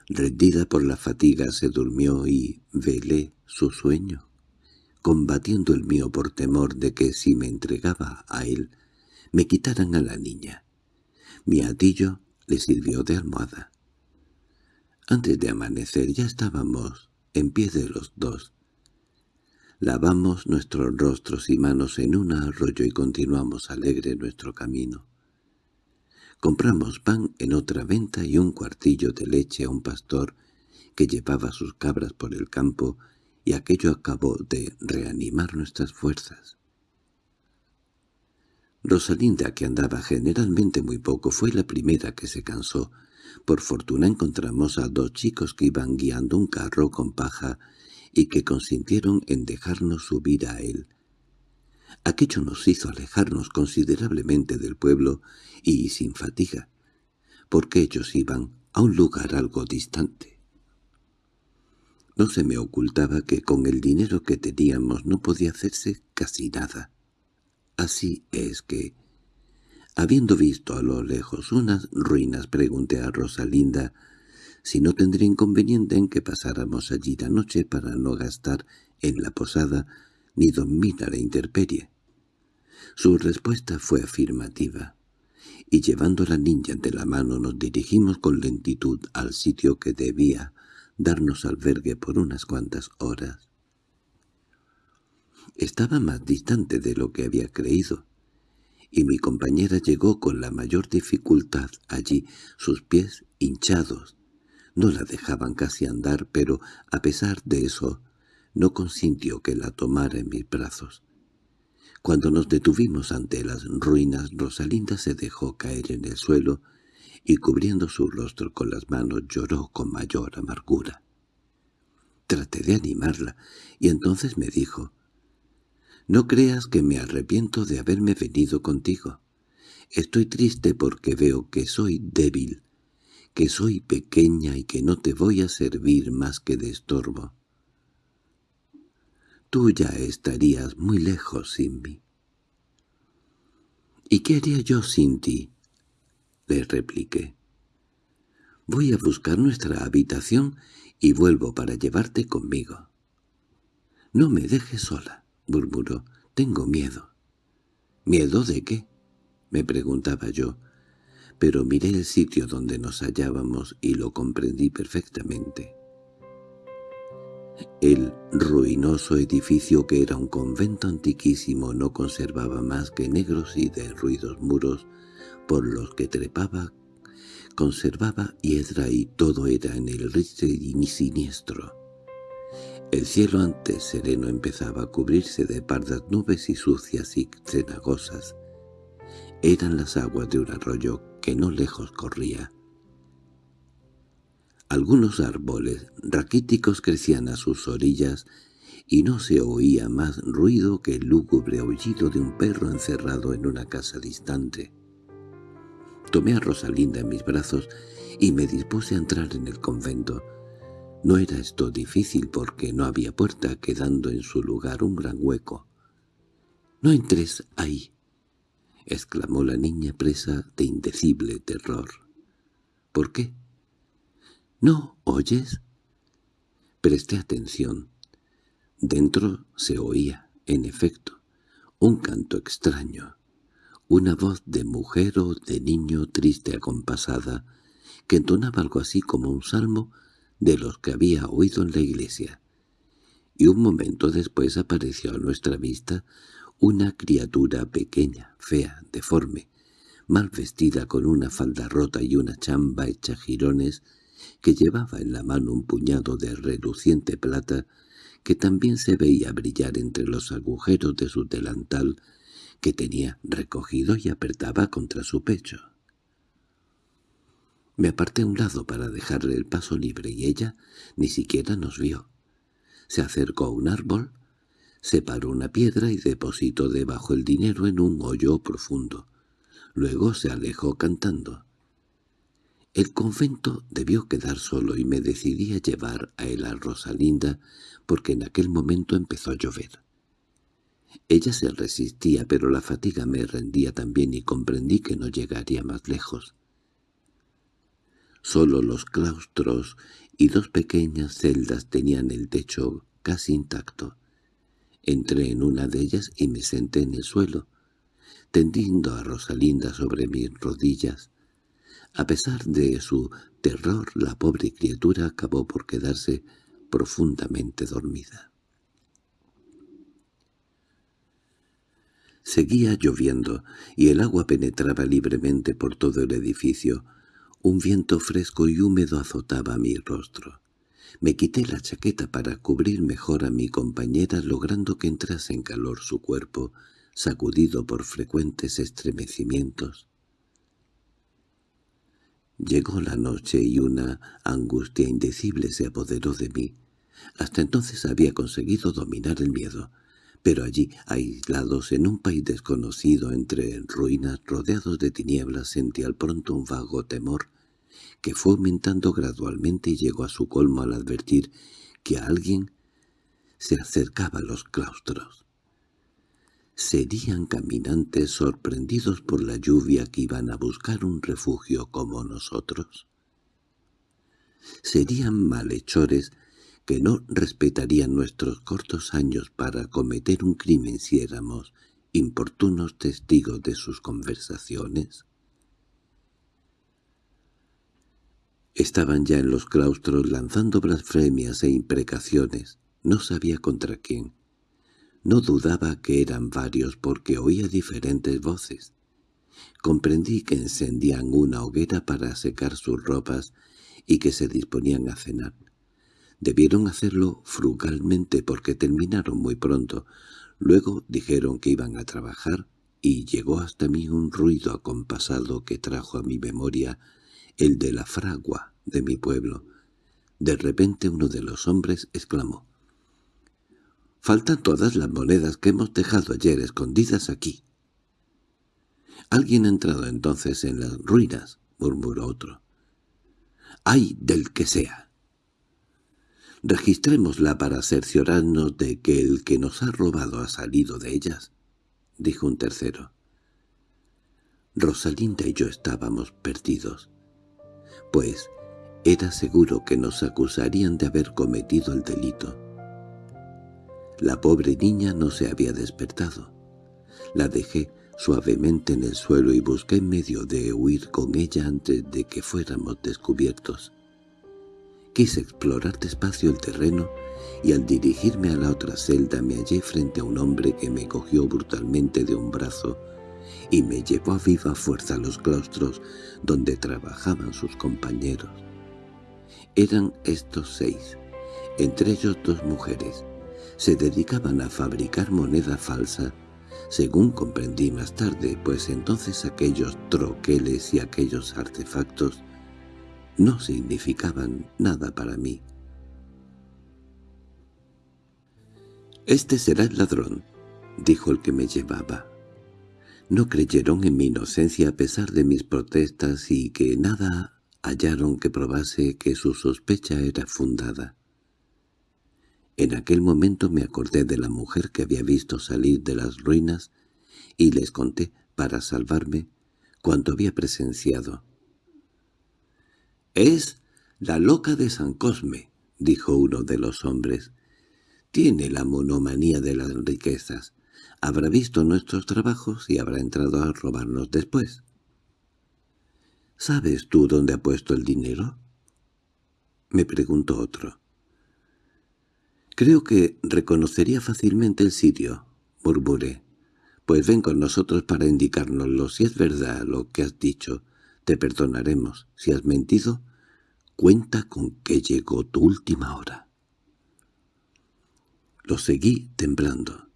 rendida por la fatiga, se durmió y velé su sueño combatiendo el mío por temor de que si me entregaba a él, me quitaran a la niña. Mi atillo le sirvió de almohada. Antes de amanecer ya estábamos en pie de los dos. Lavamos nuestros rostros y manos en un arroyo y continuamos alegre nuestro camino. Compramos pan en otra venta y un cuartillo de leche a un pastor que llevaba sus cabras por el campo y aquello acabó de reanimar nuestras fuerzas. Rosalinda, que andaba generalmente muy poco, fue la primera que se cansó. Por fortuna encontramos a dos chicos que iban guiando un carro con paja y que consintieron en dejarnos subir a él. Aquello nos hizo alejarnos considerablemente del pueblo y sin fatiga, porque ellos iban a un lugar algo distante. No se me ocultaba que con el dinero que teníamos no podía hacerse casi nada. Así es que, habiendo visto a lo lejos unas ruinas, pregunté a Rosalinda si no tendría inconveniente en que pasáramos allí la noche para no gastar en la posada ni dormir a la intemperie. Su respuesta fue afirmativa, y llevando a la niña de la mano nos dirigimos con lentitud al sitio que debía darnos albergue por unas cuantas horas. Estaba más distante de lo que había creído, y mi compañera llegó con la mayor dificultad allí, sus pies hinchados. No la dejaban casi andar, pero a pesar de eso no consintió que la tomara en mis brazos. Cuando nos detuvimos ante las ruinas, Rosalinda se dejó caer en el suelo y cubriendo su rostro con las manos lloró con mayor amargura. Traté de animarla, y entonces me dijo, «No creas que me arrepiento de haberme venido contigo. Estoy triste porque veo que soy débil, que soy pequeña y que no te voy a servir más que de estorbo. Tú ya estarías muy lejos sin mí. —¿Y qué haría yo sin ti? —le repliqué. —Voy a buscar nuestra habitación y vuelvo para llevarte conmigo. —No me dejes sola —murmuró—, tengo miedo. —¿Miedo de qué? —me preguntaba yo, pero miré el sitio donde nos hallábamos y lo comprendí perfectamente. El ruinoso edificio que era un convento antiquísimo no conservaba más que negros y derruidos muros por los que trepaba, conservaba hiedra y todo era en el y siniestro. El cielo antes sereno empezaba a cubrirse de pardas nubes y sucias y cenagosas. Eran las aguas de un arroyo que no lejos corría. Algunos árboles raquíticos crecían a sus orillas y no se oía más ruido que el lúgubre aullido de un perro encerrado en una casa distante. Tomé a Rosalinda en mis brazos y me dispuse a entrar en el convento. No era esto difícil porque no había puerta, quedando en su lugar un gran hueco. «No entres ahí», exclamó la niña presa de indecible terror. «¿Por qué?» —¿No oyes? Presté atención. Dentro se oía, en efecto, un canto extraño, una voz de mujer o de niño triste acompasada, que entonaba algo así como un salmo de los que había oído en la iglesia. Y un momento después apareció a nuestra vista una criatura pequeña, fea, deforme, mal vestida con una falda rota y una chamba hecha jirones, que llevaba en la mano un puñado de reluciente plata que también se veía brillar entre los agujeros de su delantal que tenía recogido y apretaba contra su pecho. Me aparté a un lado para dejarle el paso libre y ella ni siquiera nos vio. Se acercó a un árbol, separó una piedra y depositó debajo el dinero en un hoyo profundo. Luego se alejó cantando. El convento debió quedar solo y me decidí a llevar a él a Rosalinda porque en aquel momento empezó a llover. Ella se resistía, pero la fatiga me rendía también y comprendí que no llegaría más lejos. Solo los claustros y dos pequeñas celdas tenían el techo casi intacto. Entré en una de ellas y me senté en el suelo, tendiendo a Rosalinda sobre mis rodillas. A pesar de su terror, la pobre criatura acabó por quedarse profundamente dormida. Seguía lloviendo, y el agua penetraba libremente por todo el edificio. Un viento fresco y húmedo azotaba mi rostro. Me quité la chaqueta para cubrir mejor a mi compañera, logrando que entrase en calor su cuerpo, sacudido por frecuentes estremecimientos. Llegó la noche y una angustia indecible se apoderó de mí. Hasta entonces había conseguido dominar el miedo, pero allí, aislados en un país desconocido entre ruinas rodeados de tinieblas, sentí al pronto un vago temor que fue aumentando gradualmente y llegó a su colmo al advertir que alguien se acercaba a los claustros. ¿Serían caminantes sorprendidos por la lluvia que iban a buscar un refugio como nosotros? ¿Serían malhechores que no respetarían nuestros cortos años para cometer un crimen si éramos importunos testigos de sus conversaciones? Estaban ya en los claustros lanzando blasfemias e imprecaciones. No sabía contra quién. No dudaba que eran varios porque oía diferentes voces. Comprendí que encendían una hoguera para secar sus ropas y que se disponían a cenar. Debieron hacerlo frugalmente porque terminaron muy pronto. Luego dijeron que iban a trabajar y llegó hasta mí un ruido acompasado que trajo a mi memoria el de la fragua de mi pueblo. De repente uno de los hombres exclamó. «Faltan todas las monedas que hemos dejado ayer escondidas aquí». «Alguien ha entrado entonces en las ruinas», murmuró otro. «¡Ay del que sea!» «Registrémosla para cerciorarnos de que el que nos ha robado ha salido de ellas», dijo un tercero. Rosalinda y yo estábamos perdidos, pues era seguro que nos acusarían de haber cometido el delito. La pobre niña no se había despertado. La dejé suavemente en el suelo y busqué medio de huir con ella antes de que fuéramos descubiertos. Quise explorar despacio el terreno y al dirigirme a la otra celda me hallé frente a un hombre que me cogió brutalmente de un brazo y me llevó a viva fuerza a los claustros donde trabajaban sus compañeros. Eran estos seis, entre ellos dos mujeres. Se dedicaban a fabricar moneda falsa, según comprendí más tarde, pues entonces aquellos troqueles y aquellos artefactos no significaban nada para mí. «Este será el ladrón», dijo el que me llevaba. No creyeron en mi inocencia a pesar de mis protestas y que nada hallaron que probase que su sospecha era fundada. En aquel momento me acordé de la mujer que había visto salir de las ruinas y les conté, para salvarme, cuanto había presenciado. «Es la loca de San Cosme», dijo uno de los hombres. «Tiene la monomanía de las riquezas. Habrá visto nuestros trabajos y habrá entrado a robarnos después». —¿Sabes tú dónde ha puesto el dinero? —me preguntó otro. —Creo que reconocería fácilmente el sitio —murmuré—. Pues ven con nosotros para indicárnoslo. Si es verdad lo que has dicho, te perdonaremos. Si has mentido, cuenta con que llegó tu última hora. Lo seguí temblando,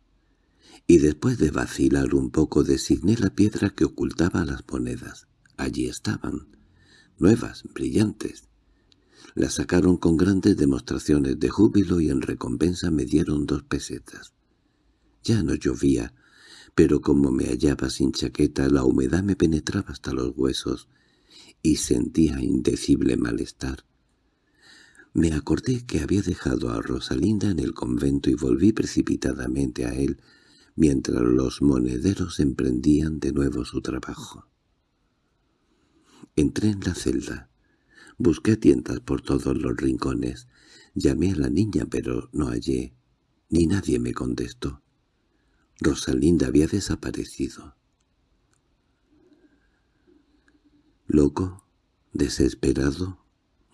y después de vacilar un poco designé la piedra que ocultaba las monedas. Allí estaban, nuevas, brillantes. Las sacaron con grandes demostraciones de júbilo y en recompensa me dieron dos pesetas. Ya no llovía, pero como me hallaba sin chaqueta la humedad me penetraba hasta los huesos y sentía indecible malestar. Me acordé que había dejado a Rosalinda en el convento y volví precipitadamente a él, mientras los monederos emprendían de nuevo su trabajo. Entré en la celda. Busqué tientas por todos los rincones. Llamé a la niña, pero no hallé, ni nadie me contestó. Rosalinda había desaparecido. Loco, desesperado,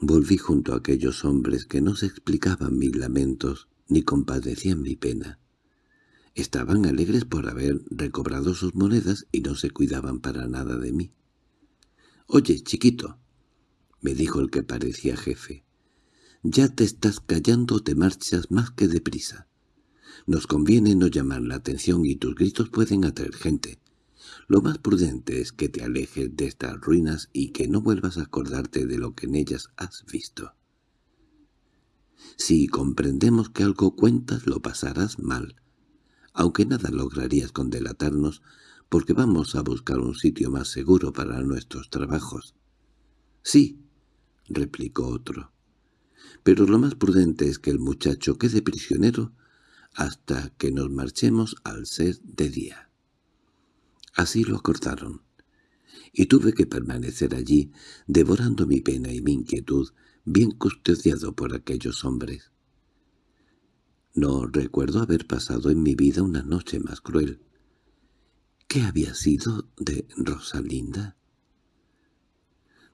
volví junto a aquellos hombres que no se explicaban mis lamentos ni compadecían mi pena. Estaban alegres por haber recobrado sus monedas y no se cuidaban para nada de mí. «Oye, chiquito», me dijo el que parecía jefe, «ya te estás callando o te marchas más que deprisa. Nos conviene no llamar la atención y tus gritos pueden atraer gente. Lo más prudente es que te alejes de estas ruinas y que no vuelvas a acordarte de lo que en ellas has visto. Si comprendemos que algo cuentas, lo pasarás mal, aunque nada lograrías con delatarnos, porque vamos a buscar un sitio más seguro para nuestros trabajos. —Sí —replicó otro—, pero lo más prudente es que el muchacho quede prisionero hasta que nos marchemos al ser de día. Así lo acordaron, y tuve que permanecer allí, devorando mi pena y mi inquietud, bien custodiado por aquellos hombres. No recuerdo haber pasado en mi vida una noche más cruel. ¿Qué había sido de Rosalinda?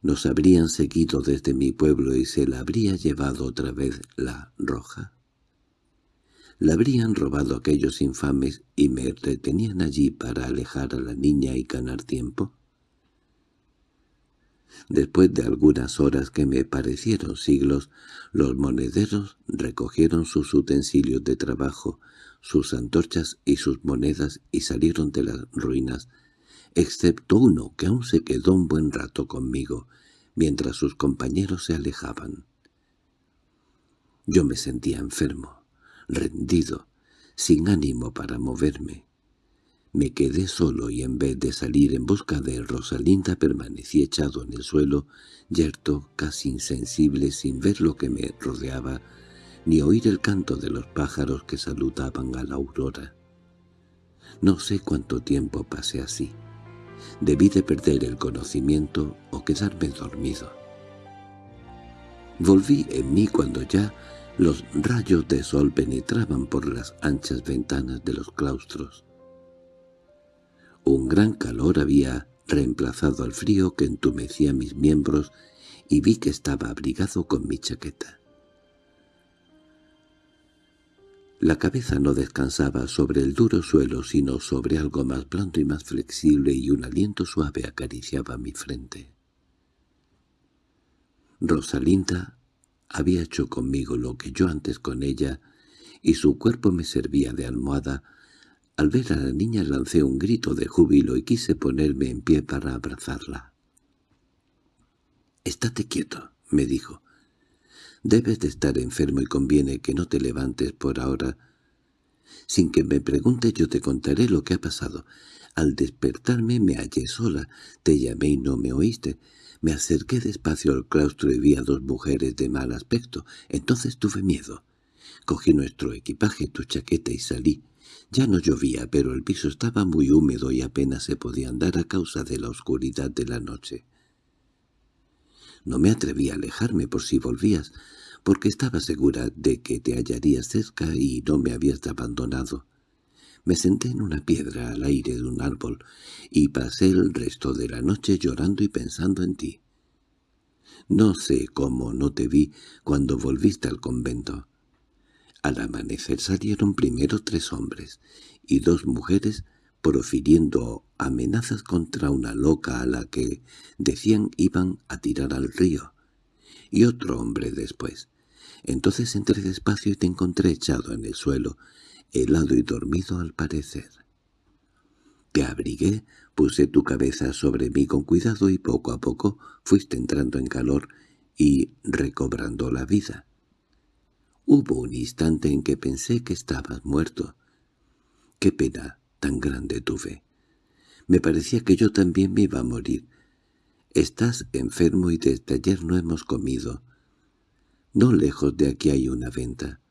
¿Nos habrían seguido desde mi pueblo y se la habría llevado otra vez la roja? ¿La habrían robado aquellos infames y me retenían allí para alejar a la niña y ganar tiempo? Después de algunas horas que me parecieron siglos, los monederos recogieron sus utensilios de trabajo, sus antorchas y sus monedas y salieron de las ruinas, excepto uno que aún se quedó un buen rato conmigo, mientras sus compañeros se alejaban. Yo me sentía enfermo, rendido, sin ánimo para moverme. Me quedé solo y en vez de salir en busca de Rosalinda permanecí echado en el suelo, yerto, casi insensible, sin ver lo que me rodeaba, ni oír el canto de los pájaros que saludaban a la aurora. No sé cuánto tiempo pasé así. Debí de perder el conocimiento o quedarme dormido. Volví en mí cuando ya los rayos de sol penetraban por las anchas ventanas de los claustros. Un gran calor había reemplazado al frío que entumecía mis miembros y vi que estaba abrigado con mi chaqueta. La cabeza no descansaba sobre el duro suelo, sino sobre algo más blando y más flexible, y un aliento suave acariciaba mi frente. Rosalinda había hecho conmigo lo que yo antes con ella, y su cuerpo me servía de almohada. Al ver a la niña lancé un grito de júbilo y quise ponerme en pie para abrazarla. «Estate quieto», me dijo. «Debes de estar enfermo y conviene que no te levantes por ahora. Sin que me preguntes yo te contaré lo que ha pasado. Al despertarme me hallé sola, te llamé y no me oíste. Me acerqué despacio al claustro y vi a dos mujeres de mal aspecto. Entonces tuve miedo. Cogí nuestro equipaje, tu chaqueta y salí. Ya no llovía, pero el piso estaba muy húmedo y apenas se podía andar a causa de la oscuridad de la noche. No me atreví a alejarme por si volvías, porque estaba segura de que te hallarías cerca y no me habías abandonado. Me senté en una piedra al aire de un árbol y pasé el resto de la noche llorando y pensando en ti. No sé cómo no te vi cuando volviste al convento. Al amanecer salieron primero tres hombres y dos mujeres profiriendo amenazas contra una loca a la que decían iban a tirar al río, y otro hombre después. Entonces entré despacio y te encontré echado en el suelo, helado y dormido al parecer. Te abrigué, puse tu cabeza sobre mí con cuidado y poco a poco fuiste entrando en calor y recobrando la vida. Hubo un instante en que pensé que estabas muerto. Qué pena tan grande tuve. Me parecía que yo también me iba a morir. Estás enfermo y desde ayer no hemos comido. No lejos de aquí hay una venta.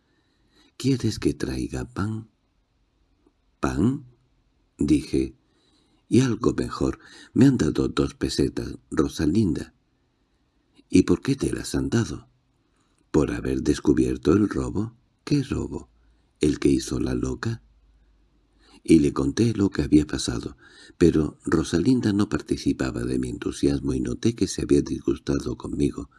¿Quieres que traiga pan? —¿Pan? —dije. —Y algo mejor. Me han dado dos pesetas, Rosalinda. —¿Y por qué te las han dado? —¿Por haber descubierto el robo? —¿Qué robo? ¿El que hizo la loca? Y le conté lo que había pasado, pero Rosalinda no participaba de mi entusiasmo y noté que se había disgustado conmigo.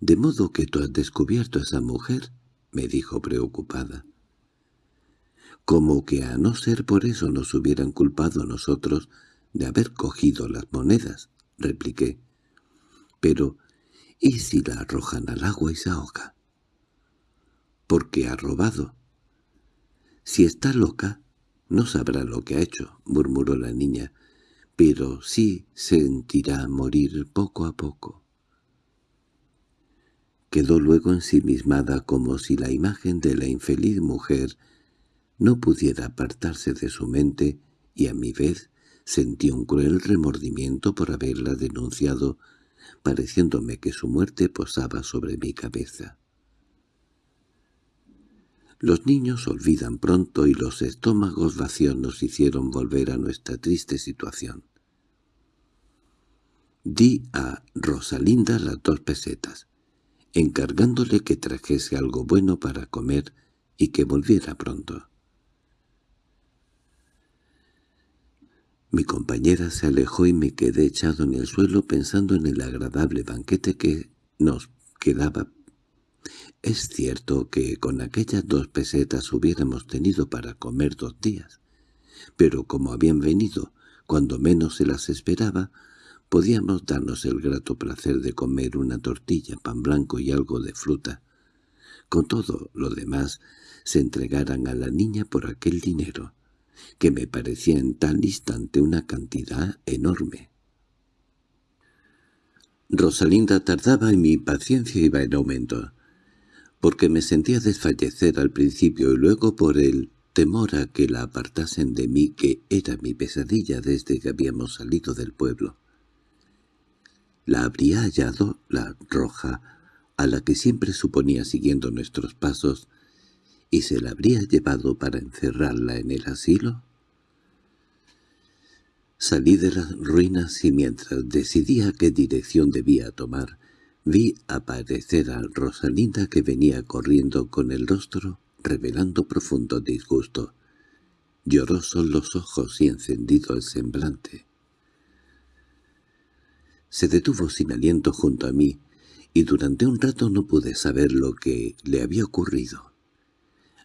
—¿De modo que tú has descubierto a esa mujer? —me dijo preocupada. Como que a no ser por eso nos hubieran culpado nosotros de haber cogido las monedas, repliqué. Pero, ¿y si la arrojan al agua y se ahoga? —¿Por ha robado? —Si está loca, no sabrá lo que ha hecho —murmuró la niña—, pero sí sentirá morir poco a poco. Quedó luego ensimismada como si la imagen de la infeliz mujer no pudiera apartarse de su mente y a mi vez sentí un cruel remordimiento por haberla denunciado, pareciéndome que su muerte posaba sobre mi cabeza. Los niños olvidan pronto y los estómagos vacíos nos hicieron volver a nuestra triste situación. Di a Rosalinda las dos pesetas encargándole que trajese algo bueno para comer y que volviera pronto. Mi compañera se alejó y me quedé echado en el suelo pensando en el agradable banquete que nos quedaba. Es cierto que con aquellas dos pesetas hubiéramos tenido para comer dos días, pero como habían venido cuando menos se las esperaba, Podíamos darnos el grato placer de comer una tortilla, pan blanco y algo de fruta. Con todo lo demás se entregaran a la niña por aquel dinero, que me parecía en tal instante una cantidad enorme. Rosalinda tardaba y mi paciencia iba en aumento. porque me sentía desfallecer al principio y luego por el temor a que la apartasen de mí, que era mi pesadilla desde que habíamos salido del pueblo. La habría hallado, la roja, a la que siempre suponía siguiendo nuestros pasos, y se la habría llevado para encerrarla en el asilo. Salí de las ruinas y mientras decidía qué dirección debía tomar, vi aparecer a Rosalinda que venía corriendo con el rostro revelando profundo disgusto. Llorosos los ojos y encendido el semblante. Se detuvo sin aliento junto a mí, y durante un rato no pude saber lo que le había ocurrido.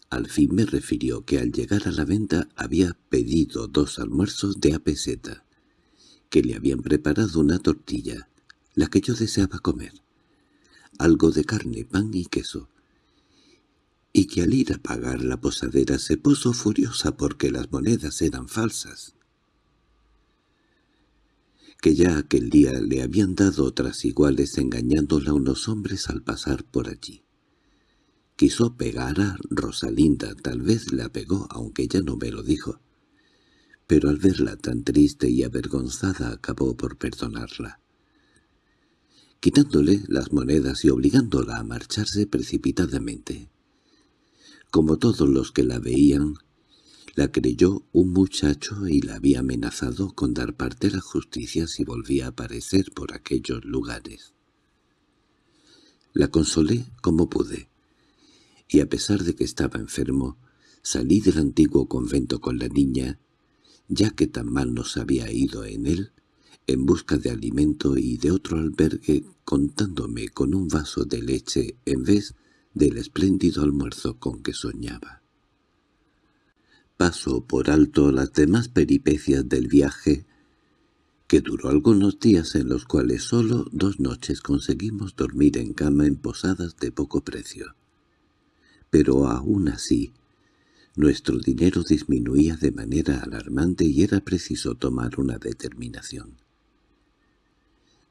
Al fin me refirió que al llegar a la venta había pedido dos almuerzos de apeseta, que le habían preparado una tortilla, la que yo deseaba comer, algo de carne, pan y queso, y que al ir a pagar la posadera se puso furiosa porque las monedas eran falsas. Que ya aquel día le habían dado otras iguales engañándola unos hombres al pasar por allí. Quiso pegar a Rosalinda, tal vez la pegó, aunque ya no me lo dijo. Pero al verla tan triste y avergonzada acabó por perdonarla. Quitándole las monedas y obligándola a marcharse precipitadamente. Como todos los que la veían, la creyó un muchacho y la había amenazado con dar parte a la justicia si volvía a aparecer por aquellos lugares. La consolé como pude y a pesar de que estaba enfermo, salí del antiguo convento con la niña, ya que tan mal nos había ido en él, en busca de alimento y de otro albergue, contándome con un vaso de leche en vez del espléndido almuerzo con que soñaba. Paso por alto las demás peripecias del viaje, que duró algunos días en los cuales solo dos noches conseguimos dormir en cama en posadas de poco precio pero aún así nuestro dinero disminuía de manera alarmante y era preciso tomar una determinación.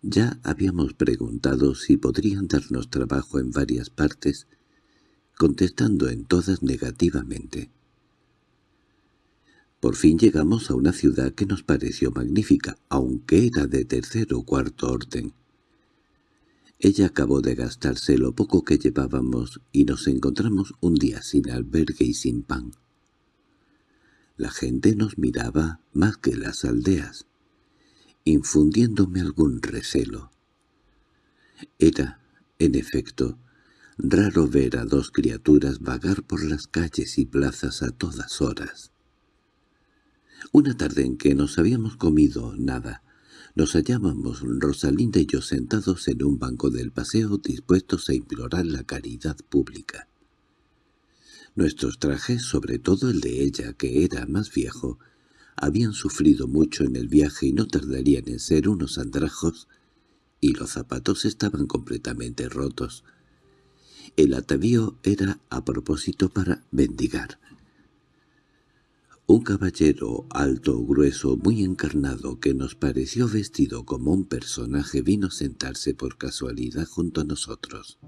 Ya habíamos preguntado si podrían darnos trabajo en varias partes, contestando en todas negativamente. Por fin llegamos a una ciudad que nos pareció magnífica, aunque era de tercer o cuarto orden, ella acabó de gastarse lo poco que llevábamos y nos encontramos un día sin albergue y sin pan. La gente nos miraba más que las aldeas, infundiéndome algún recelo. Era, en efecto, raro ver a dos criaturas vagar por las calles y plazas a todas horas. Una tarde en que nos habíamos comido nada, nos hallábamos Rosalinda y yo sentados en un banco del paseo dispuestos a implorar la caridad pública. Nuestros trajes, sobre todo el de ella, que era más viejo, habían sufrido mucho en el viaje y no tardarían en ser unos andrajos, y los zapatos estaban completamente rotos. El atavío era a propósito para mendigar. Un caballero alto, grueso, muy encarnado, que nos pareció vestido como un personaje, vino a sentarse por casualidad junto a nosotros.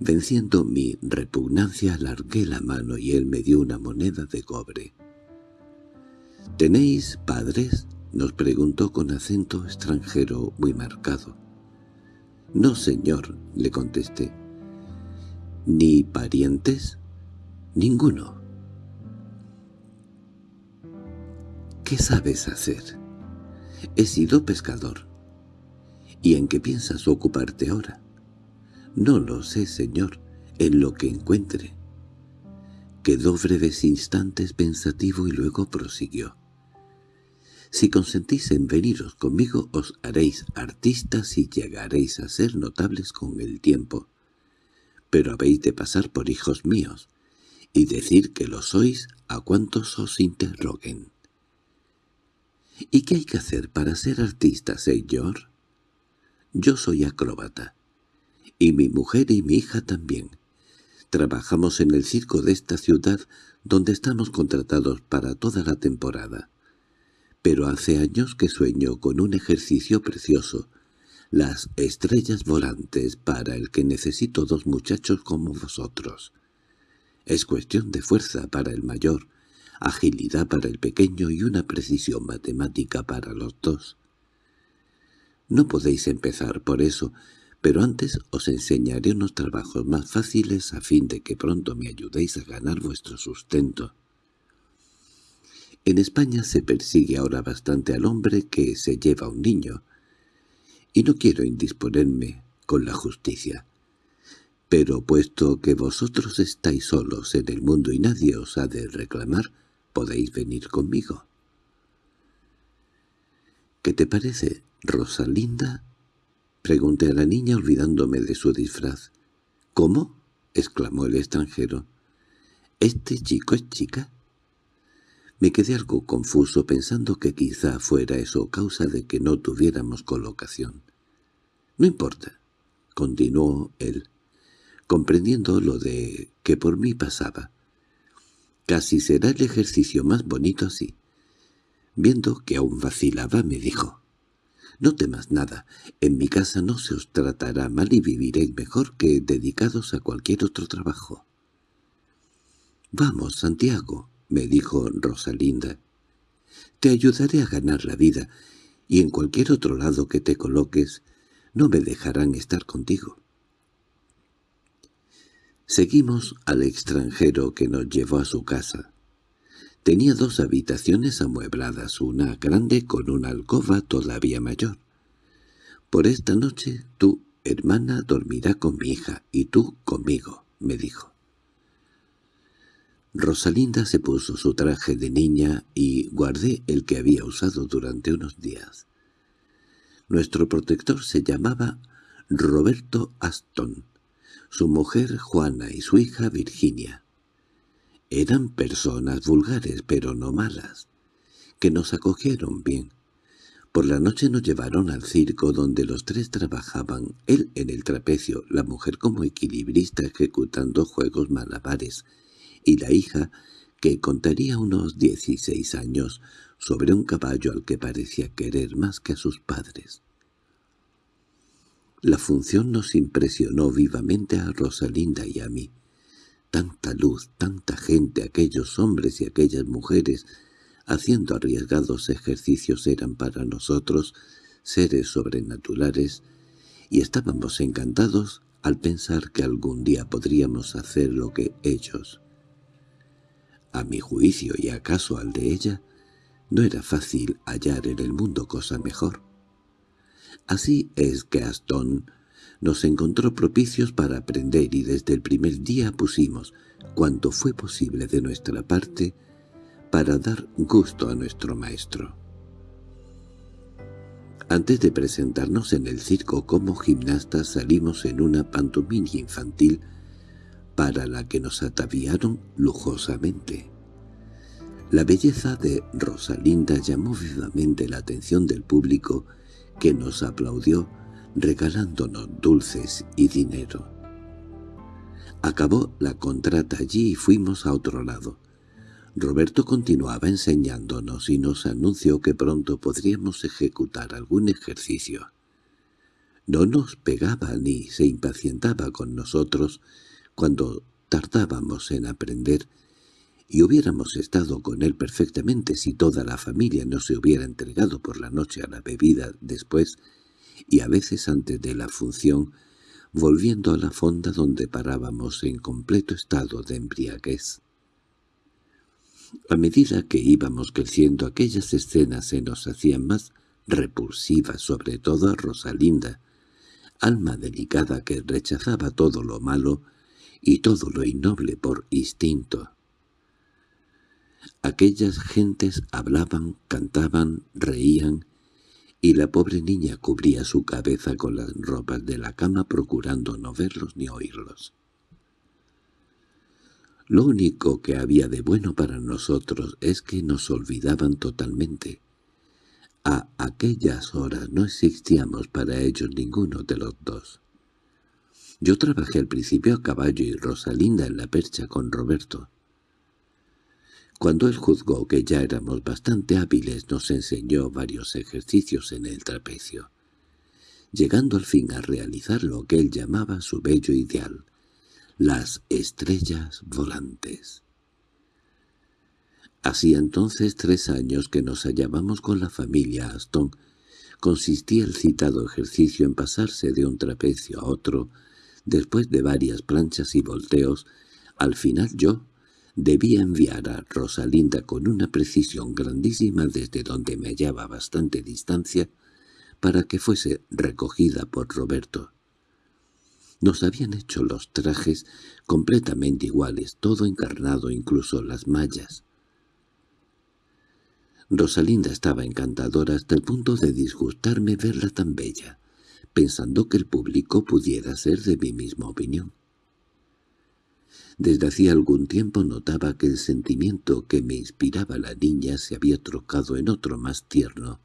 Venciendo mi repugnancia, alargué la mano y él me dio una moneda de cobre. —¿Tenéis padres? —nos preguntó con acento extranjero muy marcado. —No, señor —le contesté. —¿Ni parientes? —Ninguno. ¿Qué sabes hacer? He sido pescador. ¿Y en qué piensas ocuparte ahora? No lo sé, señor, en lo que encuentre. Quedó breves instantes pensativo y luego prosiguió. Si consentís en veniros conmigo os haréis artistas y llegaréis a ser notables con el tiempo. Pero habéis de pasar por hijos míos, y decir que lo sois a cuantos os interroguen. ¿Y qué hay que hacer para ser artista, señor? Yo soy acróbata. Y mi mujer y mi hija también. Trabajamos en el circo de esta ciudad donde estamos contratados para toda la temporada. Pero hace años que sueño con un ejercicio precioso, las estrellas volantes para el que necesito dos muchachos como vosotros. Es cuestión de fuerza para el mayor, agilidad para el pequeño y una precisión matemática para los dos. No podéis empezar por eso, pero antes os enseñaré unos trabajos más fáciles a fin de que pronto me ayudéis a ganar vuestro sustento. En España se persigue ahora bastante al hombre que se lleva un niño, y no quiero indisponerme con la justicia. Pero puesto que vosotros estáis solos en el mundo y nadie os ha de reclamar, podéis venir conmigo. —¿Qué te parece, Rosalinda? —pregunté a la niña olvidándome de su disfraz. —¿Cómo? —exclamó el extranjero. —¿Este chico es chica? Me quedé algo confuso pensando que quizá fuera eso causa de que no tuviéramos colocación. —No importa —continuó él comprendiendo lo de que por mí pasaba. Casi será el ejercicio más bonito así. Viendo que aún vacilaba, me dijo, «No temas nada, en mi casa no se os tratará mal y viviréis mejor que dedicados a cualquier otro trabajo». «Vamos, Santiago», me dijo Rosalinda. «Te ayudaré a ganar la vida, y en cualquier otro lado que te coloques, no me dejarán estar contigo». Seguimos al extranjero que nos llevó a su casa. Tenía dos habitaciones amuebladas, una grande con una alcoba todavía mayor. «Por esta noche tu hermana dormirá con mi hija y tú conmigo», me dijo. Rosalinda se puso su traje de niña y guardé el que había usado durante unos días. Nuestro protector se llamaba Roberto Aston su mujer Juana y su hija Virginia. Eran personas vulgares, pero no malas, que nos acogieron bien. Por la noche nos llevaron al circo donde los tres trabajaban, él en el trapecio, la mujer como equilibrista ejecutando juegos malabares, y la hija, que contaría unos dieciséis años, sobre un caballo al que parecía querer más que a sus padres. La función nos impresionó vivamente a Rosalinda y a mí. Tanta luz, tanta gente, aquellos hombres y aquellas mujeres, haciendo arriesgados ejercicios eran para nosotros seres sobrenaturales, y estábamos encantados al pensar que algún día podríamos hacer lo que ellos. A mi juicio y acaso al de ella, no era fácil hallar en el mundo cosa mejor. Así es que Aston nos encontró propicios para aprender y desde el primer día pusimos, cuanto fue posible de nuestra parte, para dar gusto a nuestro maestro. Antes de presentarnos en el circo como gimnastas salimos en una pantomima infantil para la que nos ataviaron lujosamente. La belleza de Rosalinda llamó vivamente la atención del público que nos aplaudió regalándonos dulces y dinero. Acabó la contrata allí y fuimos a otro lado. Roberto continuaba enseñándonos y nos anunció que pronto podríamos ejecutar algún ejercicio. No nos pegaba ni se impacientaba con nosotros cuando tardábamos en aprender y hubiéramos estado con él perfectamente si toda la familia no se hubiera entregado por la noche a la bebida después y a veces antes de la función, volviendo a la fonda donde parábamos en completo estado de embriaguez. A medida que íbamos creciendo aquellas escenas se nos hacían más repulsivas, sobre todo a Rosalinda, alma delicada que rechazaba todo lo malo y todo lo innoble por instinto. Aquellas gentes hablaban, cantaban, reían, y la pobre niña cubría su cabeza con las ropas de la cama procurando no verlos ni oírlos. Lo único que había de bueno para nosotros es que nos olvidaban totalmente. A aquellas horas no existíamos para ellos ninguno de los dos. Yo trabajé al principio a caballo y Rosalinda en la percha con Roberto. Cuando él juzgó que ya éramos bastante hábiles nos enseñó varios ejercicios en el trapecio. llegando al fin a realizar lo que él llamaba su bello ideal, las estrellas volantes. Hacía entonces tres años que nos hallábamos con la familia Aston. Consistía el citado ejercicio en pasarse de un trapecio a otro, después de varias planchas y volteos. Al final yo debía enviar a Rosalinda con una precisión grandísima desde donde me hallaba bastante distancia para que fuese recogida por Roberto. Nos habían hecho los trajes completamente iguales, todo encarnado, incluso las mallas. Rosalinda estaba encantadora hasta el punto de disgustarme verla tan bella, pensando que el público pudiera ser de mi misma opinión. Desde hacía algún tiempo notaba que el sentimiento que me inspiraba la niña se había trocado en otro más tierno,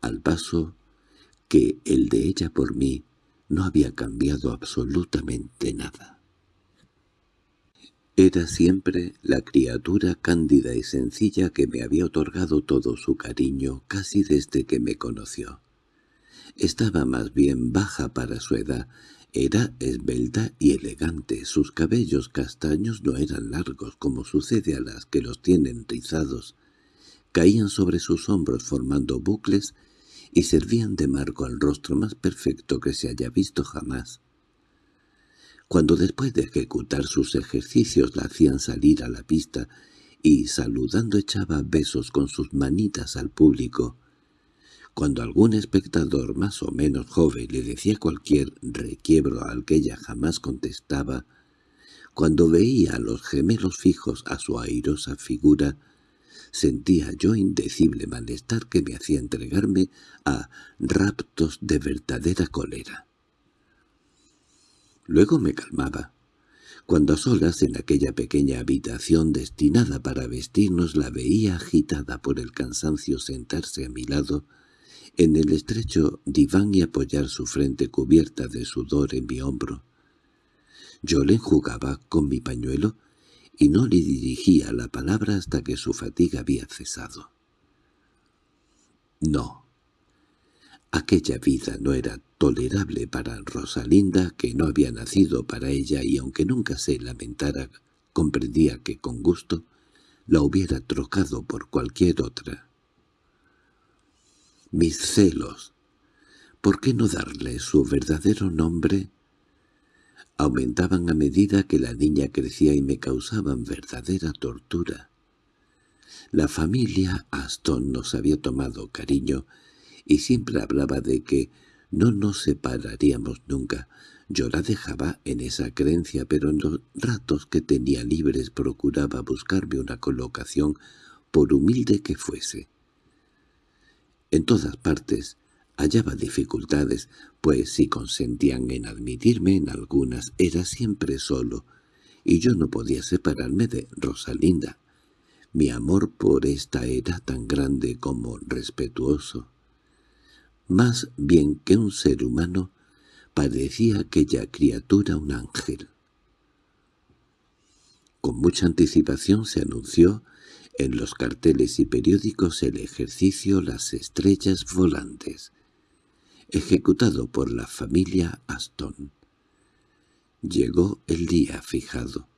al paso que el de ella por mí no había cambiado absolutamente nada. Era siempre la criatura cándida y sencilla que me había otorgado todo su cariño casi desde que me conoció. Estaba más bien baja para su edad, era esbelta y elegante, sus cabellos castaños no eran largos como sucede a las que los tienen rizados, caían sobre sus hombros formando bucles y servían de marco al rostro más perfecto que se haya visto jamás. Cuando después de ejecutar sus ejercicios la hacían salir a la pista y saludando echaba besos con sus manitas al público, cuando algún espectador más o menos joven le decía cualquier requiebro al que ella jamás contestaba, cuando veía a los gemelos fijos a su airosa figura, sentía yo indecible malestar que me hacía entregarme a raptos de verdadera cólera. Luego me calmaba. Cuando a solas en aquella pequeña habitación destinada para vestirnos la veía agitada por el cansancio sentarse a mi lado, en el estrecho diván y apoyar su frente cubierta de sudor en mi hombro. Yo le enjugaba con mi pañuelo y no le dirigía la palabra hasta que su fatiga había cesado. No, Aquella vida no era tolerable para Rosalinda, que no había nacido para ella y aunque nunca se lamentara, comprendía que con gusto la hubiera trocado por cualquier otra. Mis celos, ¿por qué no darle su verdadero nombre? Aumentaban a medida que la niña crecía y me causaban verdadera tortura. La familia Aston nos había tomado cariño y siempre hablaba de que no nos separaríamos nunca. Yo la dejaba en esa creencia, pero en los ratos que tenía libres procuraba buscarme una colocación, por humilde que fuese. En todas partes hallaba dificultades, pues si consentían en admitirme en algunas era siempre solo, y yo no podía separarme de Rosalinda. Mi amor por esta era tan grande como respetuoso. Más bien que un ser humano, parecía aquella criatura un ángel. Con mucha anticipación se anunció en los carteles y periódicos el ejercicio Las Estrellas Volantes, ejecutado por la familia Aston. Llegó el día fijado.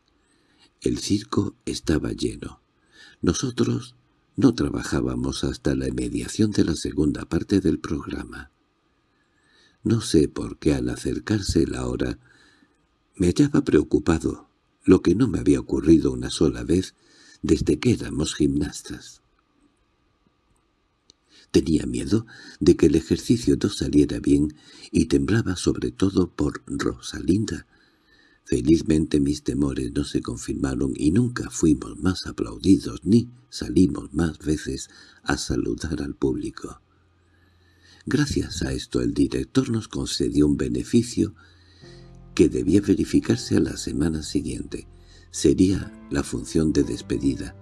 El circo estaba lleno. Nosotros no trabajábamos hasta la mediación de la segunda parte del programa. No sé por qué al acercarse la hora me hallaba preocupado, lo que no me había ocurrido una sola vez desde que éramos gimnastas. Tenía miedo de que el ejercicio no saliera bien y temblaba sobre todo por Rosalinda, Felizmente mis temores no se confirmaron y nunca fuimos más aplaudidos ni salimos más veces a saludar al público. Gracias a esto el director nos concedió un beneficio que debía verificarse a la semana siguiente. Sería la función de despedida,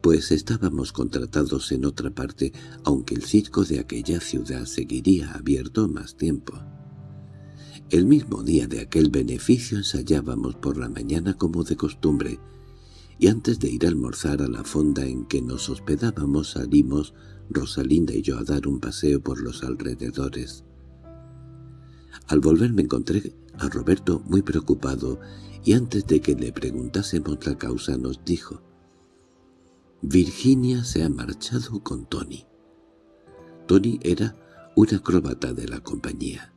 pues estábamos contratados en otra parte, aunque el circo de aquella ciudad seguiría abierto más tiempo. El mismo día de aquel beneficio ensayábamos por la mañana como de costumbre, y antes de ir a almorzar a la fonda en que nos hospedábamos salimos Rosalinda y yo a dar un paseo por los alrededores. Al volver me encontré a Roberto muy preocupado y antes de que le preguntásemos la causa nos dijo «Virginia se ha marchado con Tony». Tony era un acróbata de la compañía.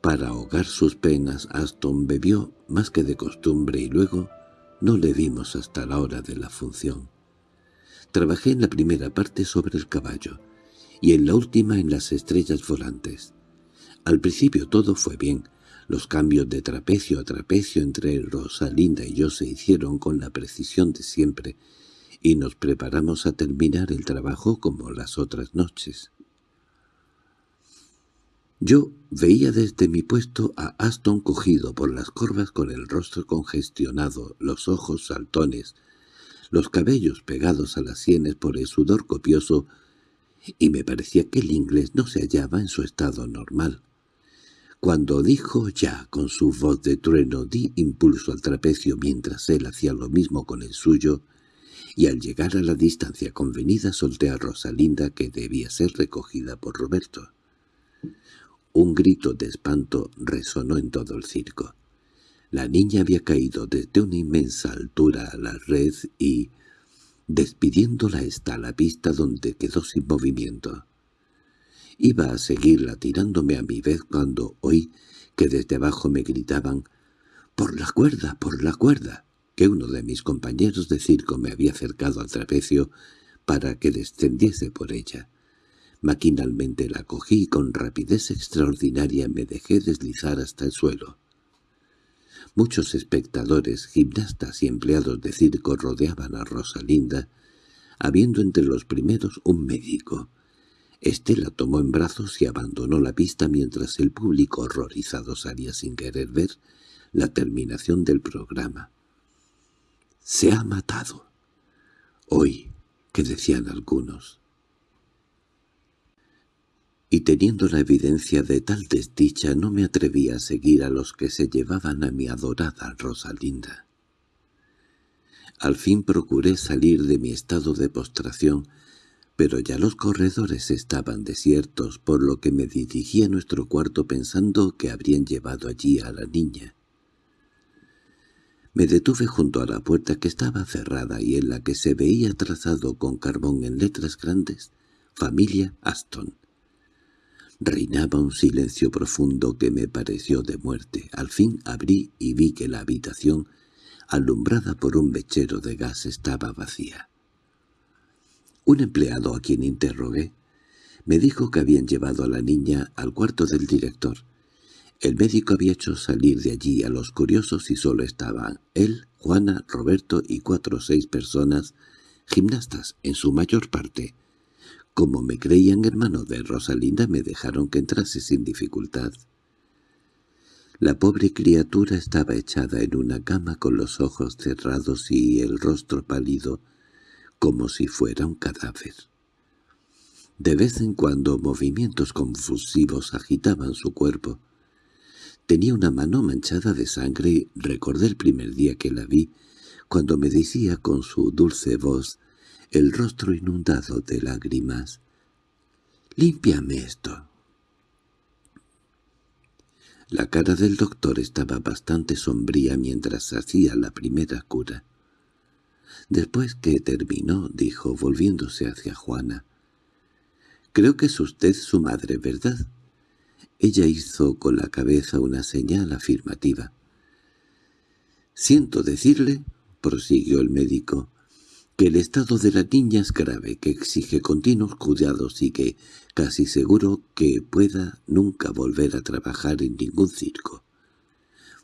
Para ahogar sus penas, Aston bebió más que de costumbre y luego no le vimos hasta la hora de la función. Trabajé en la primera parte sobre el caballo y en la última en las estrellas volantes. Al principio todo fue bien. Los cambios de trapecio a trapecio entre Rosalinda y yo se hicieron con la precisión de siempre y nos preparamos a terminar el trabajo como las otras noches. Yo veía desde mi puesto a Aston cogido por las corvas con el rostro congestionado, los ojos saltones, los cabellos pegados a las sienes por el sudor copioso, y me parecía que el inglés no se hallaba en su estado normal. Cuando dijo ya con su voz de trueno di impulso al trapecio mientras él hacía lo mismo con el suyo, y al llegar a la distancia convenida solté a Rosalinda que debía ser recogida por Roberto. Un grito de espanto resonó en todo el circo. La niña había caído desde una inmensa altura a la red y, despidiéndola está la pista donde quedó sin movimiento. Iba a seguirla tirándome a mi vez cuando oí que desde abajo me gritaban «¡Por la cuerda, por la cuerda!» que uno de mis compañeros de circo me había acercado al trapecio para que descendiese por ella. Maquinalmente la cogí y con rapidez extraordinaria me dejé deslizar hasta el suelo. Muchos espectadores, gimnastas y empleados de circo rodeaban a Rosalinda, habiendo entre los primeros un médico. Este la tomó en brazos y abandonó la pista mientras el público horrorizado salía sin querer ver la terminación del programa. «Se ha matado». Hoy, que decían algunos y teniendo la evidencia de tal desdicha no me atreví a seguir a los que se llevaban a mi adorada Rosalinda. Al fin procuré salir de mi estado de postración, pero ya los corredores estaban desiertos, por lo que me dirigí a nuestro cuarto pensando que habrían llevado allí a la niña. Me detuve junto a la puerta que estaba cerrada y en la que se veía trazado con carbón en letras grandes «Familia Aston». Reinaba un silencio profundo que me pareció de muerte. Al fin abrí y vi que la habitación, alumbrada por un mechero de gas, estaba vacía. Un empleado a quien interrogué me dijo que habían llevado a la niña al cuarto del director. El médico había hecho salir de allí a los curiosos y solo estaban él, Juana, Roberto y cuatro o seis personas, gimnastas en su mayor parte, como me creían hermano de Rosalinda me dejaron que entrase sin dificultad. La pobre criatura estaba echada en una cama con los ojos cerrados y el rostro pálido, como si fuera un cadáver. De vez en cuando movimientos confusivos agitaban su cuerpo. Tenía una mano manchada de sangre y recordé el primer día que la vi, cuando me decía con su dulce voz el rostro inundado de lágrimas. «Límpiame esto». La cara del doctor estaba bastante sombría mientras hacía la primera cura. Después que terminó, dijo, volviéndose hacia Juana, «Creo que es usted su madre, ¿verdad?» Ella hizo con la cabeza una señal afirmativa. «Siento decirle», prosiguió el médico, que el estado de la niña es grave, que exige continuos cuidados y que casi seguro que pueda nunca volver a trabajar en ningún circo.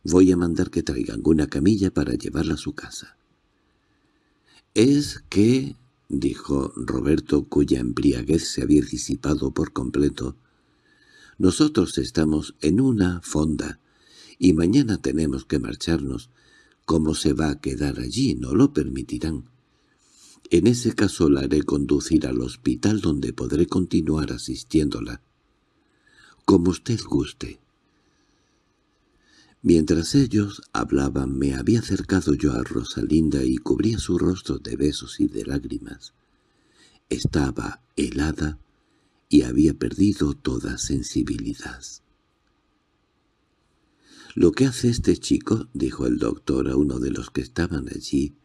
Voy a mandar que traigan una camilla para llevarla a su casa. —Es que —dijo Roberto, cuya embriaguez se había disipado por completo—, nosotros estamos en una fonda y mañana tenemos que marcharnos. ¿Cómo se va a quedar allí? No lo permitirán. En ese caso la haré conducir al hospital donde podré continuar asistiéndola. Como usted guste. Mientras ellos hablaban me había acercado yo a Rosalinda y cubría su rostro de besos y de lágrimas. Estaba helada y había perdido toda sensibilidad. Lo que hace este chico, dijo el doctor a uno de los que estaban allí,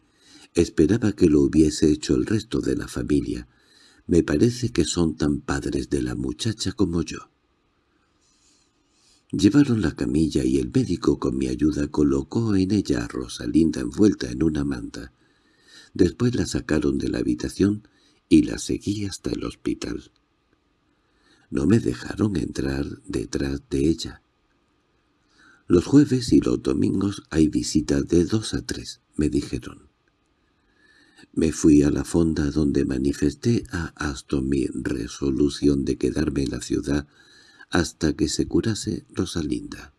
esperaba que lo hubiese hecho el resto de la familia. Me parece que son tan padres de la muchacha como yo. Llevaron la camilla y el médico con mi ayuda colocó en ella a Rosalinda envuelta en una manta. Después la sacaron de la habitación y la seguí hasta el hospital. No me dejaron entrar detrás de ella. Los jueves y los domingos hay visitas de dos a tres, me dijeron. Me fui a la fonda donde manifesté a Aston mi resolución de quedarme en la ciudad hasta que se curase Rosalinda.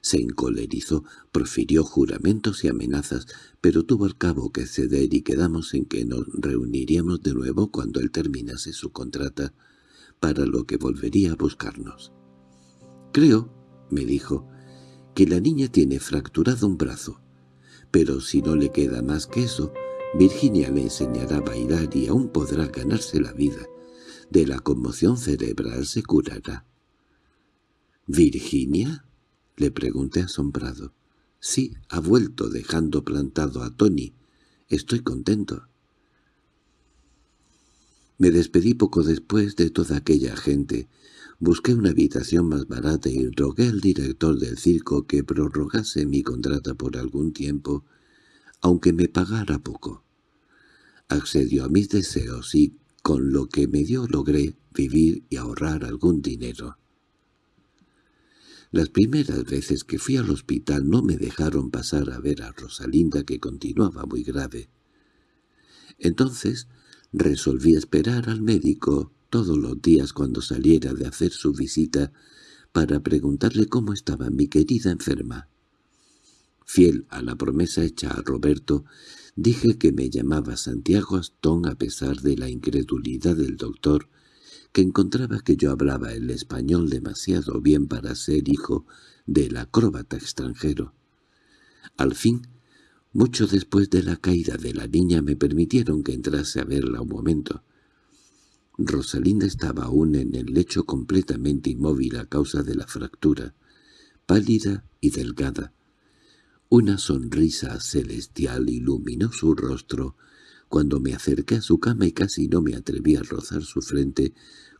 Se encolerizó, profirió juramentos y amenazas, pero tuvo al cabo que ceder y quedamos en que nos reuniríamos de nuevo cuando él terminase su contrata, para lo que volvería a buscarnos. «Creo», me dijo, «que la niña tiene fracturado un brazo, pero si no le queda más que eso, Virginia le enseñará a bailar y aún podrá ganarse la vida. De la conmoción cerebral se curará». «¿Virginia?» Le pregunté asombrado. —Sí, ha vuelto dejando plantado a Tony. Estoy contento. Me despedí poco después de toda aquella gente. Busqué una habitación más barata y rogué al director del circo que prorrogase mi contrata por algún tiempo, aunque me pagara poco. Accedió a mis deseos y, con lo que me dio, logré vivir y ahorrar algún dinero. Las primeras veces que fui al hospital no me dejaron pasar a ver a Rosalinda que continuaba muy grave. Entonces resolví esperar al médico todos los días cuando saliera de hacer su visita para preguntarle cómo estaba mi querida enferma. Fiel a la promesa hecha a Roberto, dije que me llamaba Santiago Astón a pesar de la incredulidad del doctor que encontraba que yo hablaba el español demasiado bien para ser hijo del acróbata extranjero. Al fin, mucho después de la caída de la niña me permitieron que entrase a verla un momento. Rosalinda estaba aún en el lecho completamente inmóvil a causa de la fractura, pálida y delgada. Una sonrisa celestial iluminó su rostro, cuando me acerqué a su cama y casi no me atreví a rozar su frente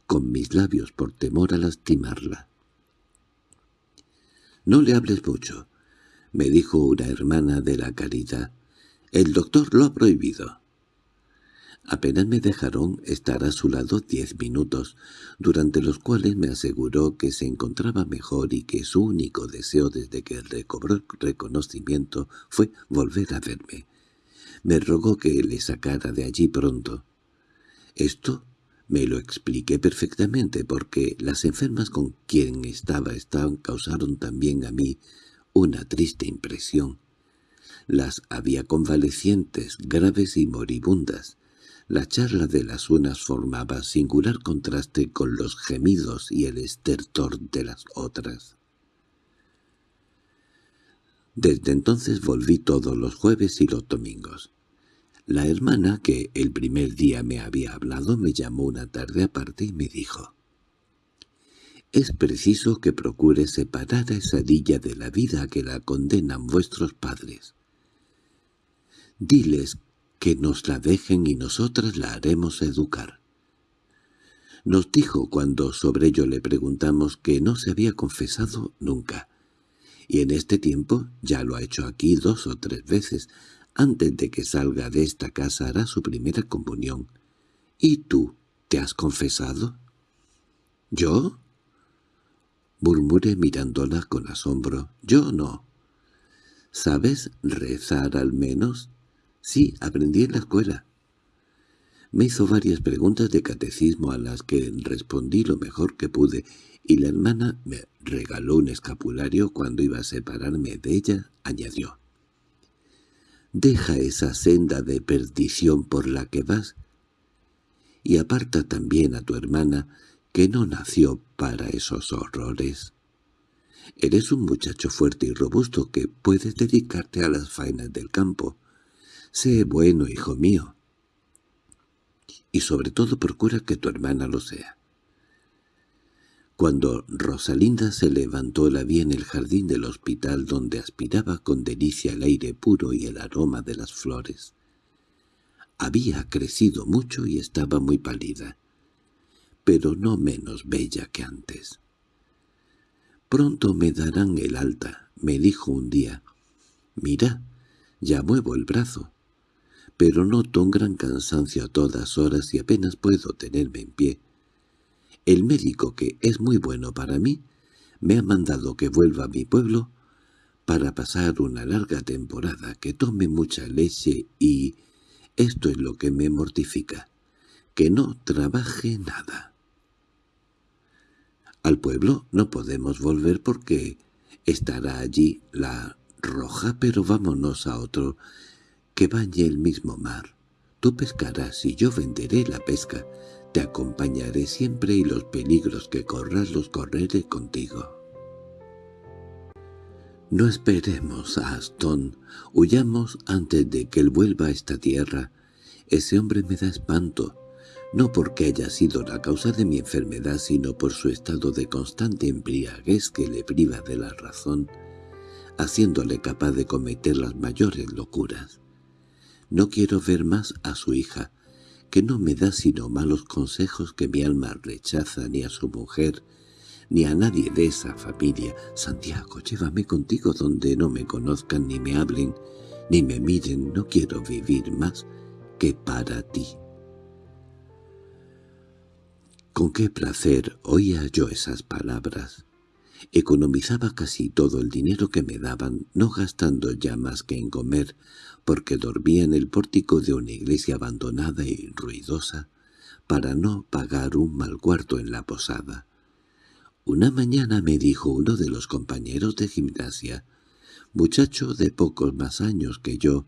con mis labios por temor a lastimarla. «No le hables mucho», me dijo una hermana de la caridad. «El doctor lo ha prohibido». Apenas me dejaron estar a su lado diez minutos, durante los cuales me aseguró que se encontraba mejor y que su único deseo desde que recobró reconocimiento fue volver a verme me rogó que le sacara de allí pronto. Esto me lo expliqué perfectamente porque las enfermas con quien estaba estaban causaron también a mí una triste impresión. Las había convalecientes, graves y moribundas. La charla de las unas formaba singular contraste con los gemidos y el estertor de las otras. Desde entonces volví todos los jueves y los domingos. La hermana, que el primer día me había hablado, me llamó una tarde aparte y me dijo «Es preciso que procure separar a esa dilla de la vida que la condenan vuestros padres. Diles que nos la dejen y nosotras la haremos educar». Nos dijo cuando sobre ello le preguntamos que no se había confesado nunca, y en este tiempo ya lo ha hecho aquí dos o tres veces. Antes de que salga de esta casa hará su primera comunión. ¿Y tú te has confesado? ¿Yo? murmuré mirándola con asombro. Yo no. ¿Sabes rezar al menos? Sí, aprendí en la escuela. Me hizo varias preguntas de catecismo a las que respondí lo mejor que pude, y la hermana me regaló un escapulario cuando iba a separarme de ella, añadió. «Deja esa senda de perdición por la que vas, y aparta también a tu hermana, que no nació para esos horrores. Eres un muchacho fuerte y robusto que puedes dedicarte a las faenas del campo. Sé bueno, hijo mío. Y sobre todo procura que tu hermana lo sea. Cuando Rosalinda se levantó la vi en el jardín del hospital donde aspiraba con delicia el aire puro y el aroma de las flores. Había crecido mucho y estaba muy pálida, pero no menos bella que antes. «Pronto me darán el alta», me dijo un día. «Mira, ya muevo el brazo, pero noto un gran cansancio a todas horas y apenas puedo tenerme en pie. El médico, que es muy bueno para mí, me ha mandado que vuelva a mi pueblo para pasar una larga temporada, que tome mucha leche y esto es lo que me mortifica, que no trabaje nada. Al pueblo no podemos volver porque estará allí la roja, pero vámonos a otro, que bañe el mismo mar. Tú pescarás y yo venderé la pesca. Te acompañaré siempre y los peligros que corras los correré contigo. No esperemos a Aston, huyamos antes de que él vuelva a esta tierra. Ese hombre me da espanto, no porque haya sido la causa de mi enfermedad, sino por su estado de constante embriaguez que le priva de la razón, haciéndole capaz de cometer las mayores locuras. No quiero ver más a su hija, que no me da sino malos consejos que mi alma rechaza ni a su mujer, ni a nadie de esa familia. Santiago, llévame contigo donde no me conozcan ni me hablen, ni me miren. No quiero vivir más que para ti. Con qué placer oía yo esas palabras. Economizaba casi todo el dinero que me daban, no gastando ya más que en comer, porque dormía en el pórtico de una iglesia abandonada y ruidosa, para no pagar un mal cuarto en la posada. Una mañana me dijo uno de los compañeros de gimnasia, muchacho de pocos más años que yo,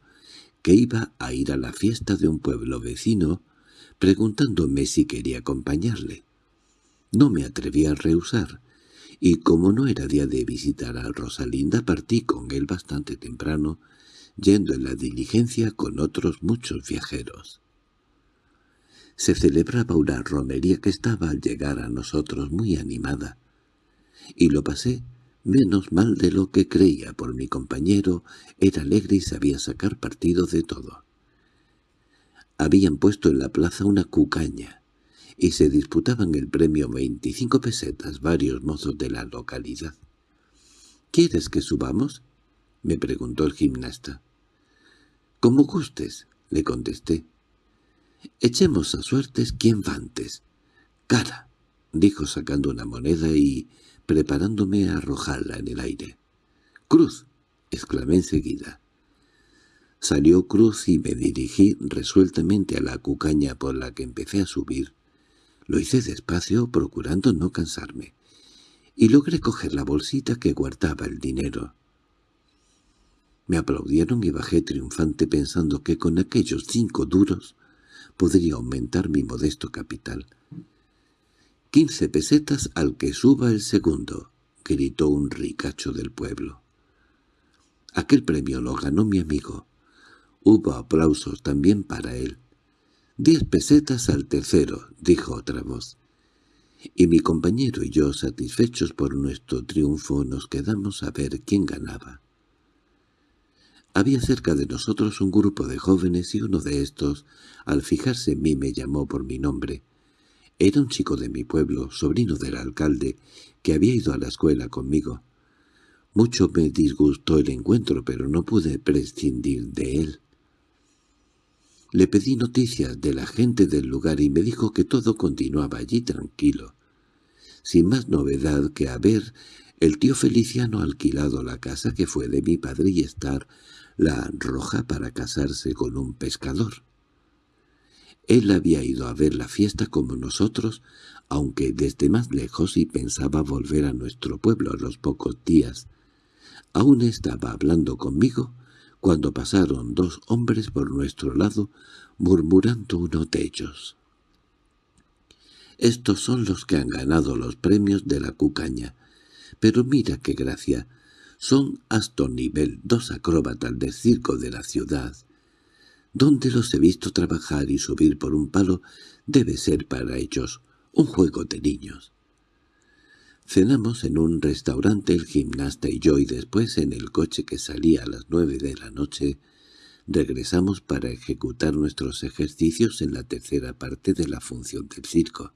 que iba a ir a la fiesta de un pueblo vecino, preguntándome si quería acompañarle. No me atreví a rehusar, y como no era día de visitar a Rosalinda partí con él bastante temprano, yendo en la diligencia con otros muchos viajeros se celebraba una romería que estaba al llegar a nosotros muy animada y lo pasé menos mal de lo que creía por mi compañero, era alegre y sabía sacar partido de todo. Habían puesto en la plaza una cucaña, y se disputaban el premio veinticinco pesetas varios mozos de la localidad. —¿Quieres que subamos? —me preguntó el gimnasta. —Como gustes —le contesté. —Echemos a suertes quién va antes. —Cara —dijo sacando una moneda y preparándome a arrojarla en el aire. —¡Cruz! —exclamé enseguida. Salió Cruz y me dirigí resueltamente a la cucaña por la que empecé a subir. Lo hice despacio, procurando no cansarme, y logré coger la bolsita que guardaba el dinero. Me aplaudieron y bajé triunfante pensando que con aquellos cinco duros podría aumentar mi modesto capital. —Quince pesetas al que suba el segundo —gritó un ricacho del pueblo. Aquel premio lo ganó mi amigo. Hubo aplausos también para él. —Diez pesetas al tercero —dijo otra voz. Y mi compañero y yo, satisfechos por nuestro triunfo, nos quedamos a ver quién ganaba. Había cerca de nosotros un grupo de jóvenes y uno de estos, al fijarse en mí, me llamó por mi nombre. Era un chico de mi pueblo, sobrino del alcalde, que había ido a la escuela conmigo. Mucho me disgustó el encuentro, pero no pude prescindir de él. Le pedí noticias de la gente del lugar y me dijo que todo continuaba allí tranquilo, sin más novedad que haber el tío Feliciano alquilado la casa que fue de mi padre y estar la roja para casarse con un pescador. Él había ido a ver la fiesta como nosotros, aunque desde más lejos y pensaba volver a nuestro pueblo a los pocos días. Aún estaba hablando conmigo cuando pasaron dos hombres por nuestro lado, murmurando uno de ellos. Estos son los que han ganado los premios de la cucaña. Pero mira qué gracia. Son Aston nivel, dos acróbatas del circo de la ciudad. Donde los he visto trabajar y subir por un palo debe ser para ellos un juego de niños. Cenamos en un restaurante el gimnasta y yo y después en el coche que salía a las nueve de la noche regresamos para ejecutar nuestros ejercicios en la tercera parte de la función del circo.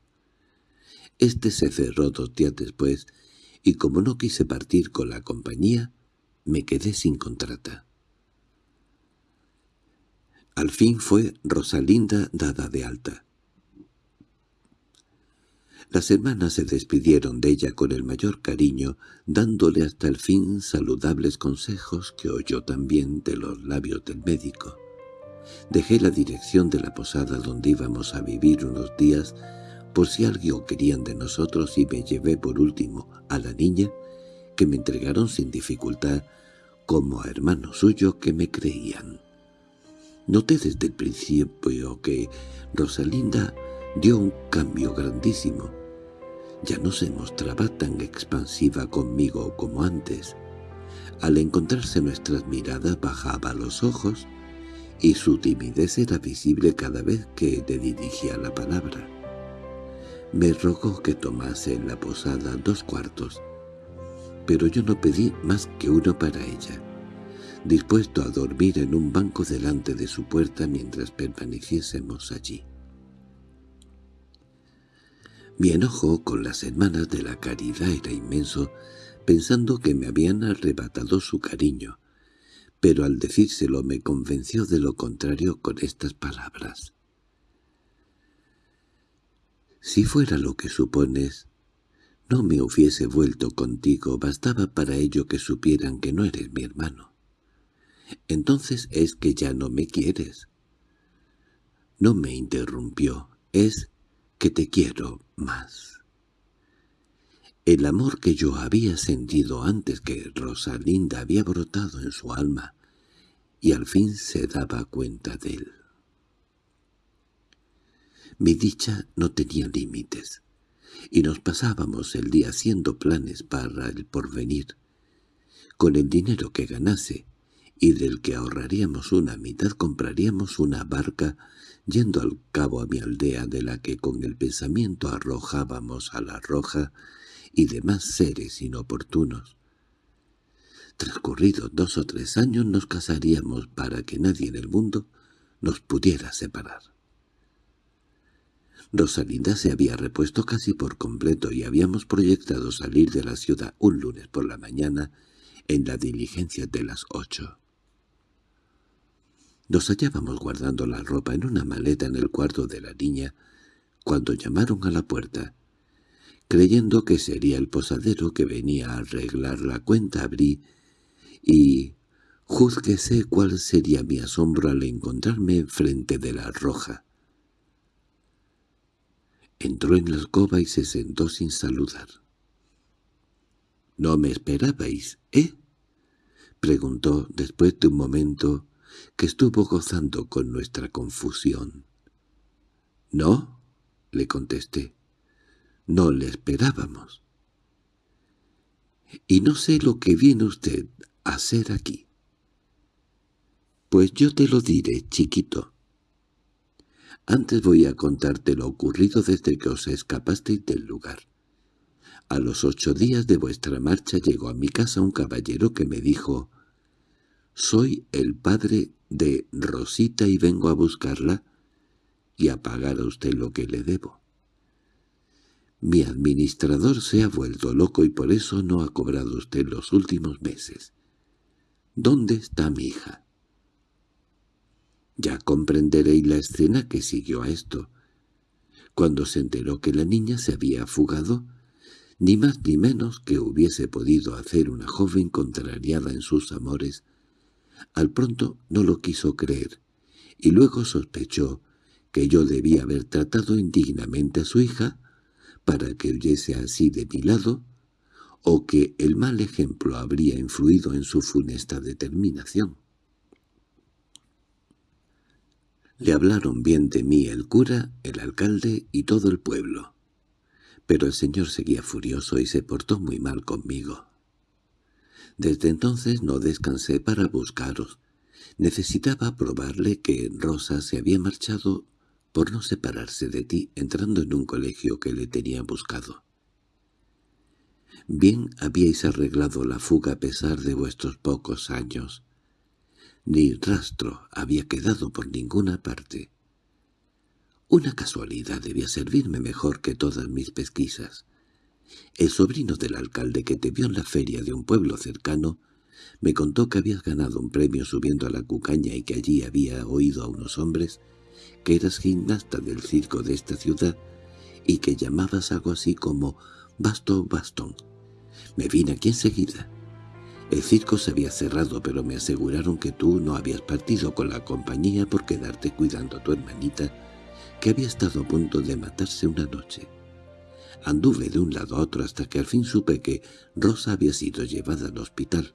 Este se cerró dos días después y como no quise partir con la compañía, me quedé sin contrata. Al fin fue Rosalinda dada de alta. Las hermanas se despidieron de ella con el mayor cariño, dándole hasta el fin saludables consejos que oyó también de los labios del médico. Dejé la dirección de la posada donde íbamos a vivir unos días por si algo querían de nosotros y me llevé por último a la niña, que me entregaron sin dificultad como a hermano suyo que me creían. Noté desde el principio que Rosalinda dio un cambio grandísimo. Ya no se mostraba tan expansiva conmigo como antes. Al encontrarse nuestras miradas bajaba los ojos y su timidez era visible cada vez que le dirigía la palabra. Me rogó que tomase en la posada dos cuartos, pero yo no pedí más que uno para ella, dispuesto a dormir en un banco delante de su puerta mientras permaneciésemos allí. Mi enojo con las hermanas de la caridad era inmenso, pensando que me habían arrebatado su cariño, pero al decírselo me convenció de lo contrario con estas palabras. «Si fuera lo que supones, no me hubiese vuelto contigo, bastaba para ello que supieran que no eres mi hermano. Entonces es que ya no me quieres». No me interrumpió, es que te quiero más. El amor que yo había sentido antes que Rosalinda había brotado en su alma, y al fin se daba cuenta de él. Mi dicha no tenía límites, y nos pasábamos el día haciendo planes para el porvenir. Con el dinero que ganase, y del que ahorraríamos una mitad compraríamos una barca yendo al cabo a mi aldea de la que con el pensamiento arrojábamos a la roja y demás seres inoportunos. Transcurridos dos o tres años nos casaríamos para que nadie en el mundo nos pudiera separar. Rosalinda se había repuesto casi por completo y habíamos proyectado salir de la ciudad un lunes por la mañana en la diligencia de las ocho. Nos hallábamos guardando la ropa en una maleta en el cuarto de la niña cuando llamaron a la puerta. Creyendo que sería el posadero que venía a arreglar la cuenta abrí y juzguese cuál sería mi asombro al encontrarme frente de la roja. Entró en la alcoba y se sentó sin saludar. —¿No me esperabais, eh? —preguntó después de un momento que estuvo gozando con nuestra confusión. —¿No? —le contesté. —No le esperábamos. —Y no sé lo que viene usted a hacer aquí. —Pues yo te lo diré, chiquito. Antes voy a contarte lo ocurrido desde que os escapasteis del lugar. A los ocho días de vuestra marcha llegó a mi casa un caballero que me dijo «Soy el padre de Rosita y vengo a buscarla y a pagar a usted lo que le debo. Mi administrador se ha vuelto loco y por eso no ha cobrado usted los últimos meses. ¿Dónde está mi hija?» Ya comprenderéis la escena que siguió a esto. Cuando se enteró que la niña se había fugado, ni más ni menos que hubiese podido hacer una joven contrariada en sus amores, al pronto no lo quiso creer, y luego sospechó que yo debía haber tratado indignamente a su hija para que huyese así de mi lado, o que el mal ejemplo habría influido en su funesta determinación. Le hablaron bien de mí el cura, el alcalde y todo el pueblo. Pero el señor seguía furioso y se portó muy mal conmigo. Desde entonces no descansé para buscaros. Necesitaba probarle que Rosa se había marchado por no separarse de ti entrando en un colegio que le tenía buscado. Bien habíais arreglado la fuga a pesar de vuestros pocos años. Ni rastro había quedado por ninguna parte. Una casualidad debía servirme mejor que todas mis pesquisas. El sobrino del alcalde que te vio en la feria de un pueblo cercano me contó que habías ganado un premio subiendo a la cucaña y que allí había oído a unos hombres que eras gimnasta del circo de esta ciudad y que llamabas algo así como «basto bastón». Me vine aquí enseguida. El circo se había cerrado, pero me aseguraron que tú no habías partido con la compañía por quedarte cuidando a tu hermanita, que había estado a punto de matarse una noche. Anduve de un lado a otro hasta que al fin supe que Rosa había sido llevada al hospital.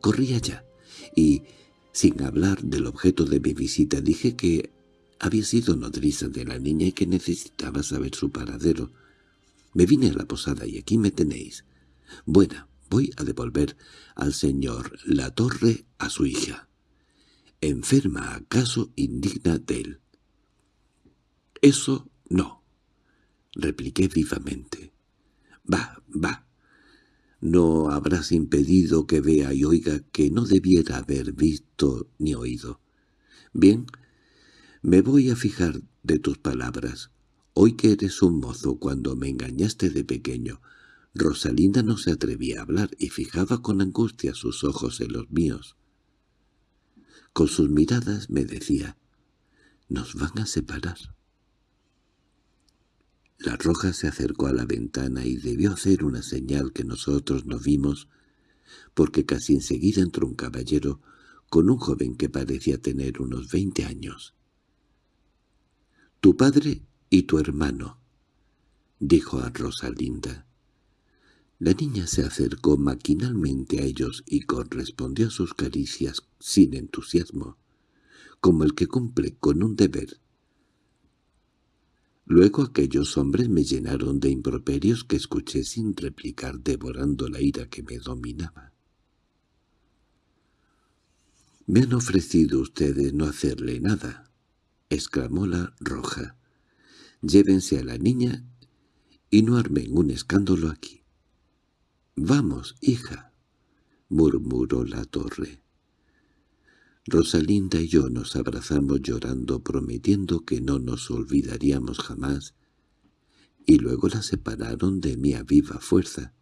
Corrí allá, y, sin hablar del objeto de mi visita, dije que había sido nodriza de la niña y que necesitaba saber su paradero. Me vine a la posada y aquí me tenéis. Buena, voy a devolver al señor La Torre a su hija. ¿Enferma acaso indigna de él? Eso no, repliqué vivamente. Va, va. No habrás impedido que vea y oiga que no debiera haber visto ni oído. Bien, me voy a fijar de tus palabras. Hoy que eres un mozo cuando me engañaste de pequeño, Rosalinda no se atrevía a hablar y fijaba con angustia sus ojos en los míos. Con sus miradas me decía, «Nos van a separar». La roja se acercó a la ventana y debió hacer una señal que nosotros no vimos, porque casi enseguida entró un caballero con un joven que parecía tener unos veinte años. «Tu padre y tu hermano», dijo a Rosalinda. La niña se acercó maquinalmente a ellos y correspondió a sus caricias sin entusiasmo, como el que cumple con un deber. Luego aquellos hombres me llenaron de improperios que escuché sin replicar devorando la ira que me dominaba. «Me han ofrecido ustedes no hacerle nada», exclamó la roja. «Llévense a la niña y no armen un escándalo aquí». —Vamos, hija —murmuró la torre. Rosalinda y yo nos abrazamos llorando, prometiendo que no nos olvidaríamos jamás, y luego la separaron de mí a viva fuerza.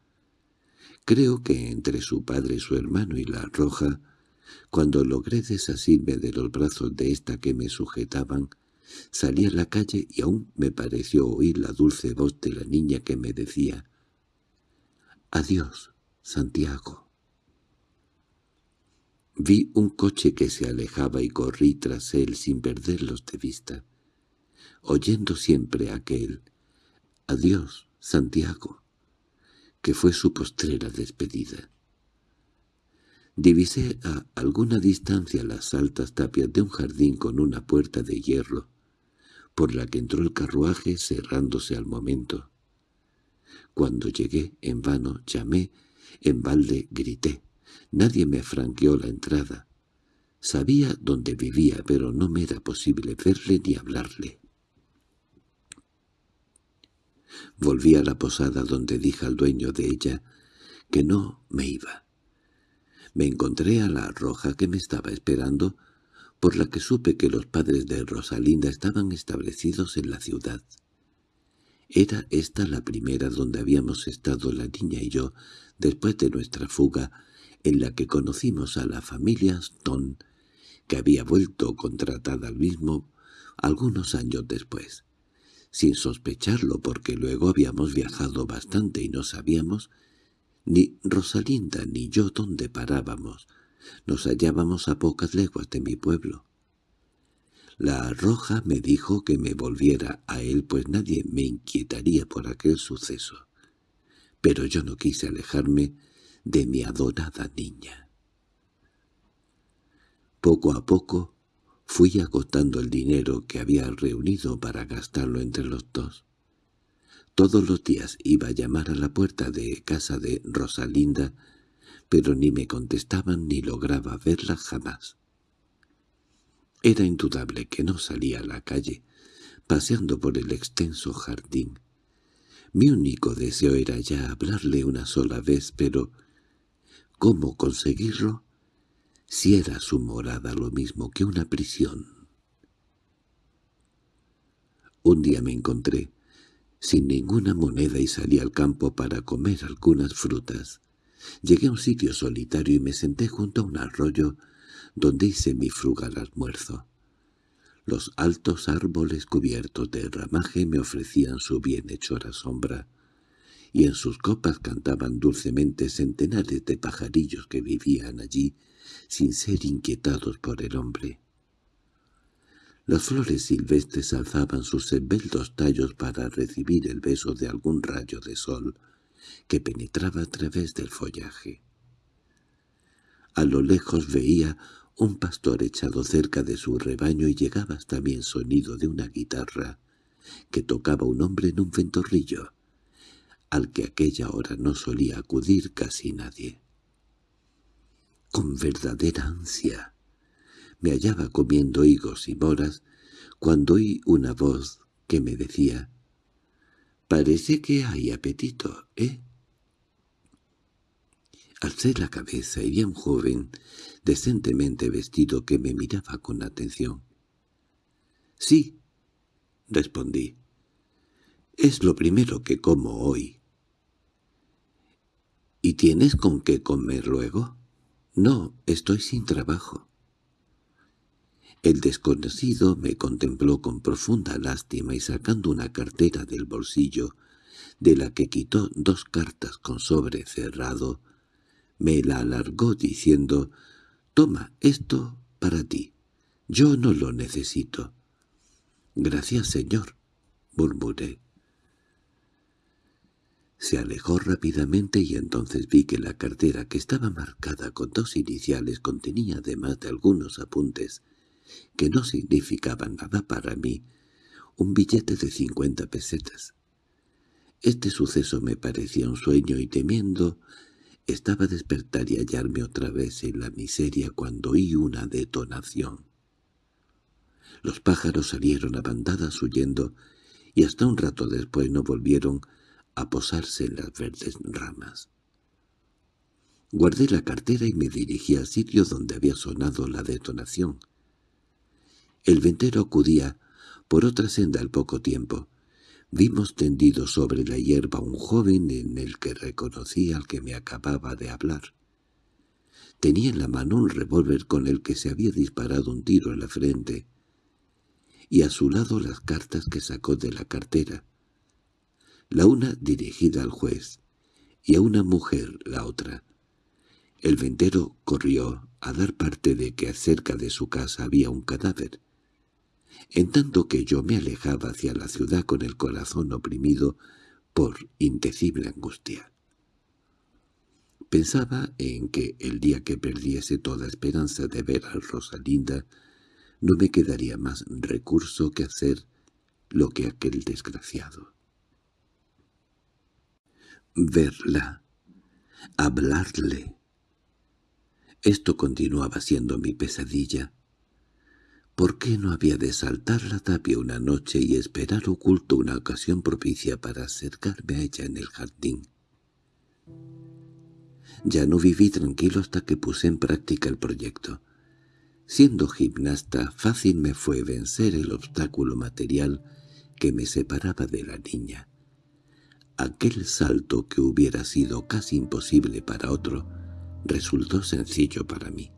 Creo que entre su padre, su hermano y la roja, cuando logré desasirme de los brazos de esta que me sujetaban, salí a la calle y aún me pareció oír la dulce voz de la niña que me decía «Adiós, Santiago». Vi un coche que se alejaba y corrí tras él sin perderlos de vista, oyendo siempre aquel «Adiós, Santiago», que fue su postrera despedida. Divisé a alguna distancia las altas tapias de un jardín con una puerta de hierro, por la que entró el carruaje cerrándose al momento. Cuando llegué, en vano, llamé, en balde grité. Nadie me franqueó la entrada. Sabía dónde vivía, pero no me era posible verle ni hablarle. Volví a la posada donde dije al dueño de ella que no me iba. Me encontré a la roja que me estaba esperando, por la que supe que los padres de Rosalinda estaban establecidos en la ciudad. Era esta la primera donde habíamos estado la niña y yo, después de nuestra fuga, en la que conocimos a la familia Stone, que había vuelto contratada al mismo algunos años después. Sin sospecharlo porque luego habíamos viajado bastante y no sabíamos ni Rosalinda ni yo dónde parábamos. Nos hallábamos a pocas leguas de mi pueblo. La roja me dijo que me volviera a él pues nadie me inquietaría por aquel suceso. Pero yo no quise alejarme de mi adorada niña. Poco a poco fui agotando el dinero que había reunido para gastarlo entre los dos. Todos los días iba a llamar a la puerta de casa de Rosalinda, pero ni me contestaban ni lograba verla jamás. Era indudable que no salía a la calle, paseando por el extenso jardín. Mi único deseo era ya hablarle una sola vez, pero ¿cómo conseguirlo? Si era su morada lo mismo que una prisión. Un día me encontré sin ninguna moneda y salí al campo para comer algunas frutas. Llegué a un sitio solitario y me senté junto a un arroyo donde hice mi frugal almuerzo. Los altos árboles cubiertos de ramaje me ofrecían su bienhechora sombra, y en sus copas cantaban dulcemente centenares de pajarillos que vivían allí sin ser inquietados por el hombre. Las flores silvestres alzaban sus esbeltos tallos para recibir el beso de algún rayo de sol que penetraba a través del follaje. A lo lejos veía un pastor echado cerca de su rebaño y llegaba hasta mí el sonido de una guitarra que tocaba un hombre en un ventorrillo, al que aquella hora no solía acudir casi nadie. Con verdadera ansia me hallaba comiendo higos y moras cuando oí una voz que me decía «Parece que hay apetito, ¿eh?» Alcé la cabeza y vi a un joven decentemente vestido que me miraba con atención. «Sí», respondí. «Es lo primero que como hoy». «¿Y tienes con qué comer luego?» «No, estoy sin trabajo». El desconocido me contempló con profunda lástima y sacando una cartera del bolsillo, de la que quitó dos cartas con sobre cerrado, me la alargó diciendo «Toma esto para ti. Yo no lo necesito». «Gracias, señor», murmuré. Se alejó rápidamente y entonces vi que la cartera, que estaba marcada con dos iniciales, contenía además de algunos apuntes que no significaban nada para mí, un billete de cincuenta pesetas. Este suceso me parecía un sueño y temiendo estaba despertar y hallarme otra vez en la miseria cuando oí una detonación. Los pájaros salieron a bandadas huyendo y hasta un rato después no volvieron a posarse en las verdes ramas. Guardé la cartera y me dirigí al sitio donde había sonado la detonación. El ventero acudía por otra senda al poco tiempo. Vimos tendido sobre la hierba un joven en el que reconocí al que me acababa de hablar. Tenía en la mano un revólver con el que se había disparado un tiro en la frente, y a su lado las cartas que sacó de la cartera, la una dirigida al juez, y a una mujer la otra. El ventero corrió a dar parte de que cerca de su casa había un cadáver, en tanto que yo me alejaba hacia la ciudad con el corazón oprimido por indecible angustia. Pensaba en que el día que perdiese toda esperanza de ver a Rosalinda, no me quedaría más recurso que hacer lo que aquel desgraciado. Verla, hablarle. Esto continuaba siendo mi pesadilla, ¿Por qué no había de saltar la tapia una noche y esperar oculto una ocasión propicia para acercarme a ella en el jardín? Ya no viví tranquilo hasta que puse en práctica el proyecto. Siendo gimnasta, fácil me fue vencer el obstáculo material que me separaba de la niña. Aquel salto que hubiera sido casi imposible para otro, resultó sencillo para mí.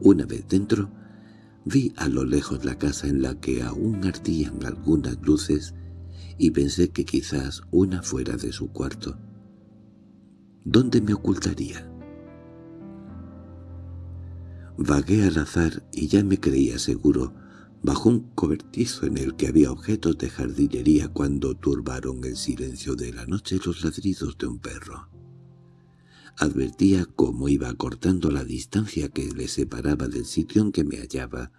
Una vez dentro, Vi a lo lejos la casa en la que aún ardían algunas luces y pensé que quizás una fuera de su cuarto. ¿Dónde me ocultaría? Vagué al azar y ya me creía seguro bajo un cobertizo en el que había objetos de jardinería cuando turbaron el silencio de la noche los ladridos de un perro. Advertía cómo iba cortando la distancia que le separaba del sitio en que me hallaba,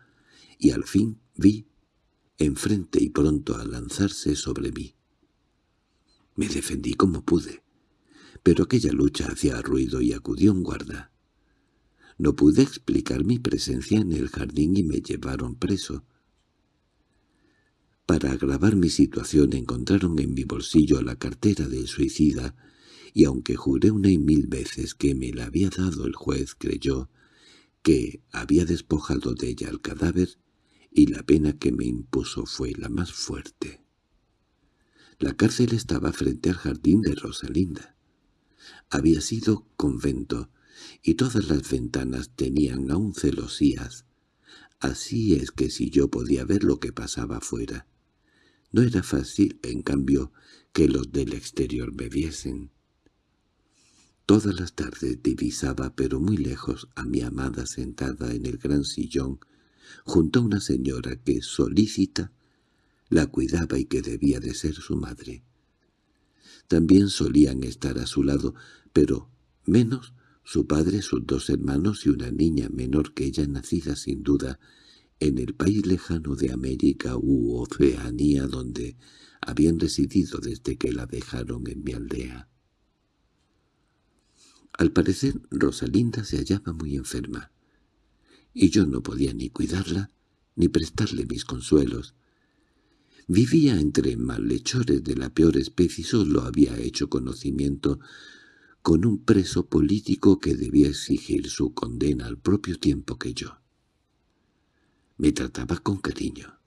y al fin vi, enfrente y pronto a lanzarse sobre mí. Me defendí como pude, pero aquella lucha hacía ruido y acudió un guarda. No pude explicar mi presencia en el jardín y me llevaron preso. Para agravar mi situación encontraron en mi bolsillo la cartera del suicida, y aunque juré una y mil veces que me la había dado el juez, creyó que había despojado de ella el cadáver, y la pena que me impuso fue la más fuerte. La cárcel estaba frente al jardín de Rosalinda. Había sido convento, y todas las ventanas tenían aún celosías. Así es que si yo podía ver lo que pasaba afuera, no era fácil, en cambio, que los del exterior me viesen. Todas las tardes divisaba, pero muy lejos, a mi amada sentada en el gran sillón, junto a una señora que, solícita, la cuidaba y que debía de ser su madre. También solían estar a su lado, pero menos su padre, sus dos hermanos y una niña menor que ella nacida sin duda en el país lejano de América u Oceanía donde habían residido desde que la dejaron en mi aldea. Al parecer Rosalinda se hallaba muy enferma, y yo no podía ni cuidarla ni prestarle mis consuelos. Vivía entre malhechores de la peor especie y solo había hecho conocimiento con un preso político que debía exigir su condena al propio tiempo que yo. Me trataba con cariño,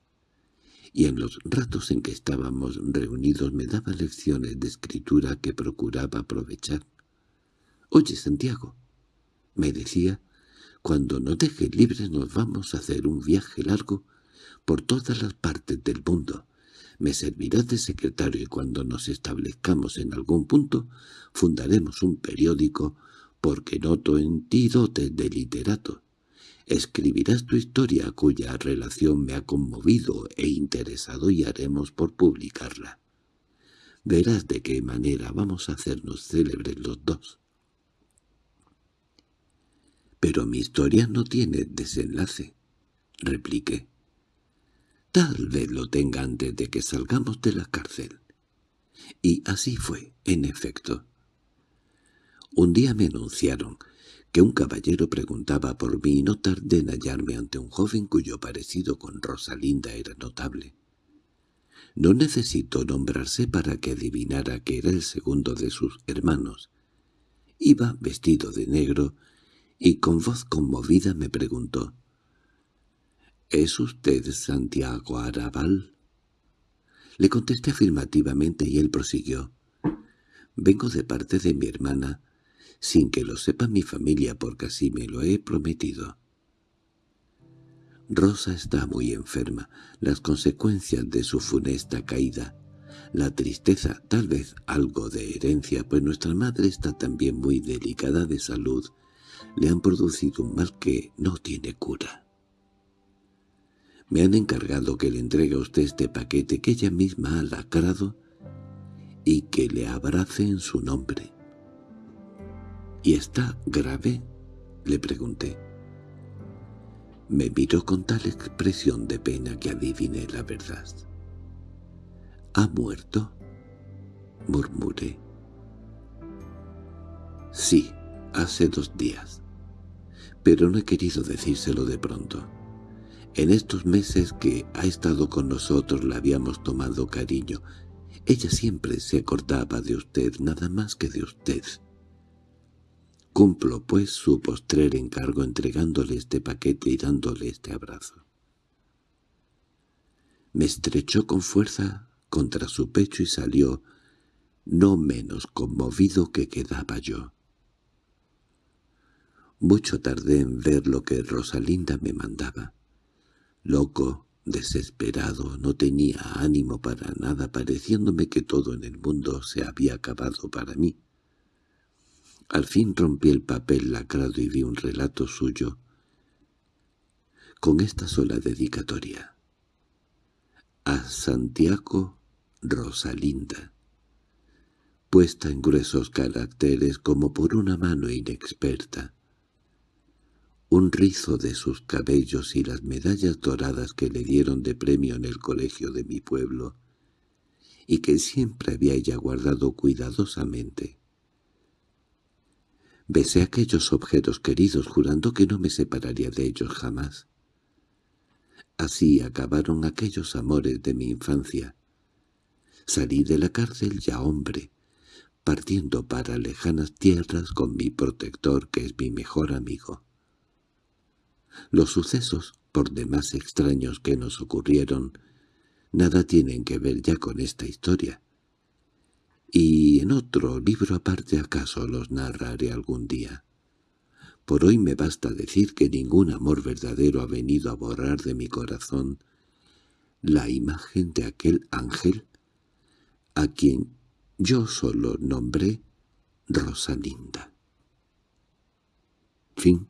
y en los ratos en que estábamos reunidos me daba lecciones de escritura que procuraba aprovechar. «Oye, Santiago», me decía, «cuando nos deje libres nos vamos a hacer un viaje largo por todas las partes del mundo. Me servirás de secretario y cuando nos establezcamos en algún punto fundaremos un periódico porque noto en ti dotes de literato. Escribirás tu historia cuya relación me ha conmovido e interesado y haremos por publicarla. Verás de qué manera vamos a hacernos célebres los dos. —Pero mi historia no tiene desenlace —repliqué. Tal vez lo tenga antes de que salgamos de la cárcel. Y así fue, en efecto. Un día me anunciaron que un caballero preguntaba por mí y no tardé en hallarme ante un joven cuyo parecido con Rosalinda era notable. No necesitó nombrarse para que adivinara que era el segundo de sus hermanos. Iba vestido de negro y con voz conmovida me preguntó —¿Es usted Santiago Arabal? Le contesté afirmativamente y él prosiguió. —Vengo de parte de mi hermana, sin que lo sepa mi familia porque así me lo he prometido. Rosa está muy enferma, las consecuencias de su funesta caída, la tristeza, tal vez algo de herencia, pues nuestra madre está también muy delicada de salud, le han producido un mal que no tiene cura. Me han encargado que le entregue a usted este paquete que ella misma ha lacrado y que le abrace en su nombre. —¿Y está grave? —le pregunté. Me miró con tal expresión de pena que adiviné la verdad. —¿Ha muerto? —murmuré. —Sí, hace dos días. Pero no he querido decírselo de pronto. En estos meses que ha estado con nosotros la habíamos tomado cariño. Ella siempre se acordaba de usted, nada más que de usted. Cumplo, pues, su postrer encargo entregándole este paquete y dándole este abrazo. Me estrechó con fuerza contra su pecho y salió, no menos conmovido que quedaba yo. Mucho tardé en ver lo que Rosalinda me mandaba. Loco, desesperado, no tenía ánimo para nada, pareciéndome que todo en el mundo se había acabado para mí. Al fin rompí el papel lacrado y vi un relato suyo con esta sola dedicatoria. A Santiago Rosalinda, puesta en gruesos caracteres como por una mano inexperta. Un rizo de sus cabellos y las medallas doradas que le dieron de premio en el colegio de mi pueblo, y que siempre había ella guardado cuidadosamente. Besé aquellos objetos queridos jurando que no me separaría de ellos jamás. Así acabaron aquellos amores de mi infancia. Salí de la cárcel ya hombre, partiendo para lejanas tierras con mi protector que es mi mejor amigo. Los sucesos, por demás extraños que nos ocurrieron, nada tienen que ver ya con esta historia. Y en otro libro aparte acaso los narraré algún día. Por hoy me basta decir que ningún amor verdadero ha venido a borrar de mi corazón la imagen de aquel ángel a quien yo solo nombré Rosalinda. Fin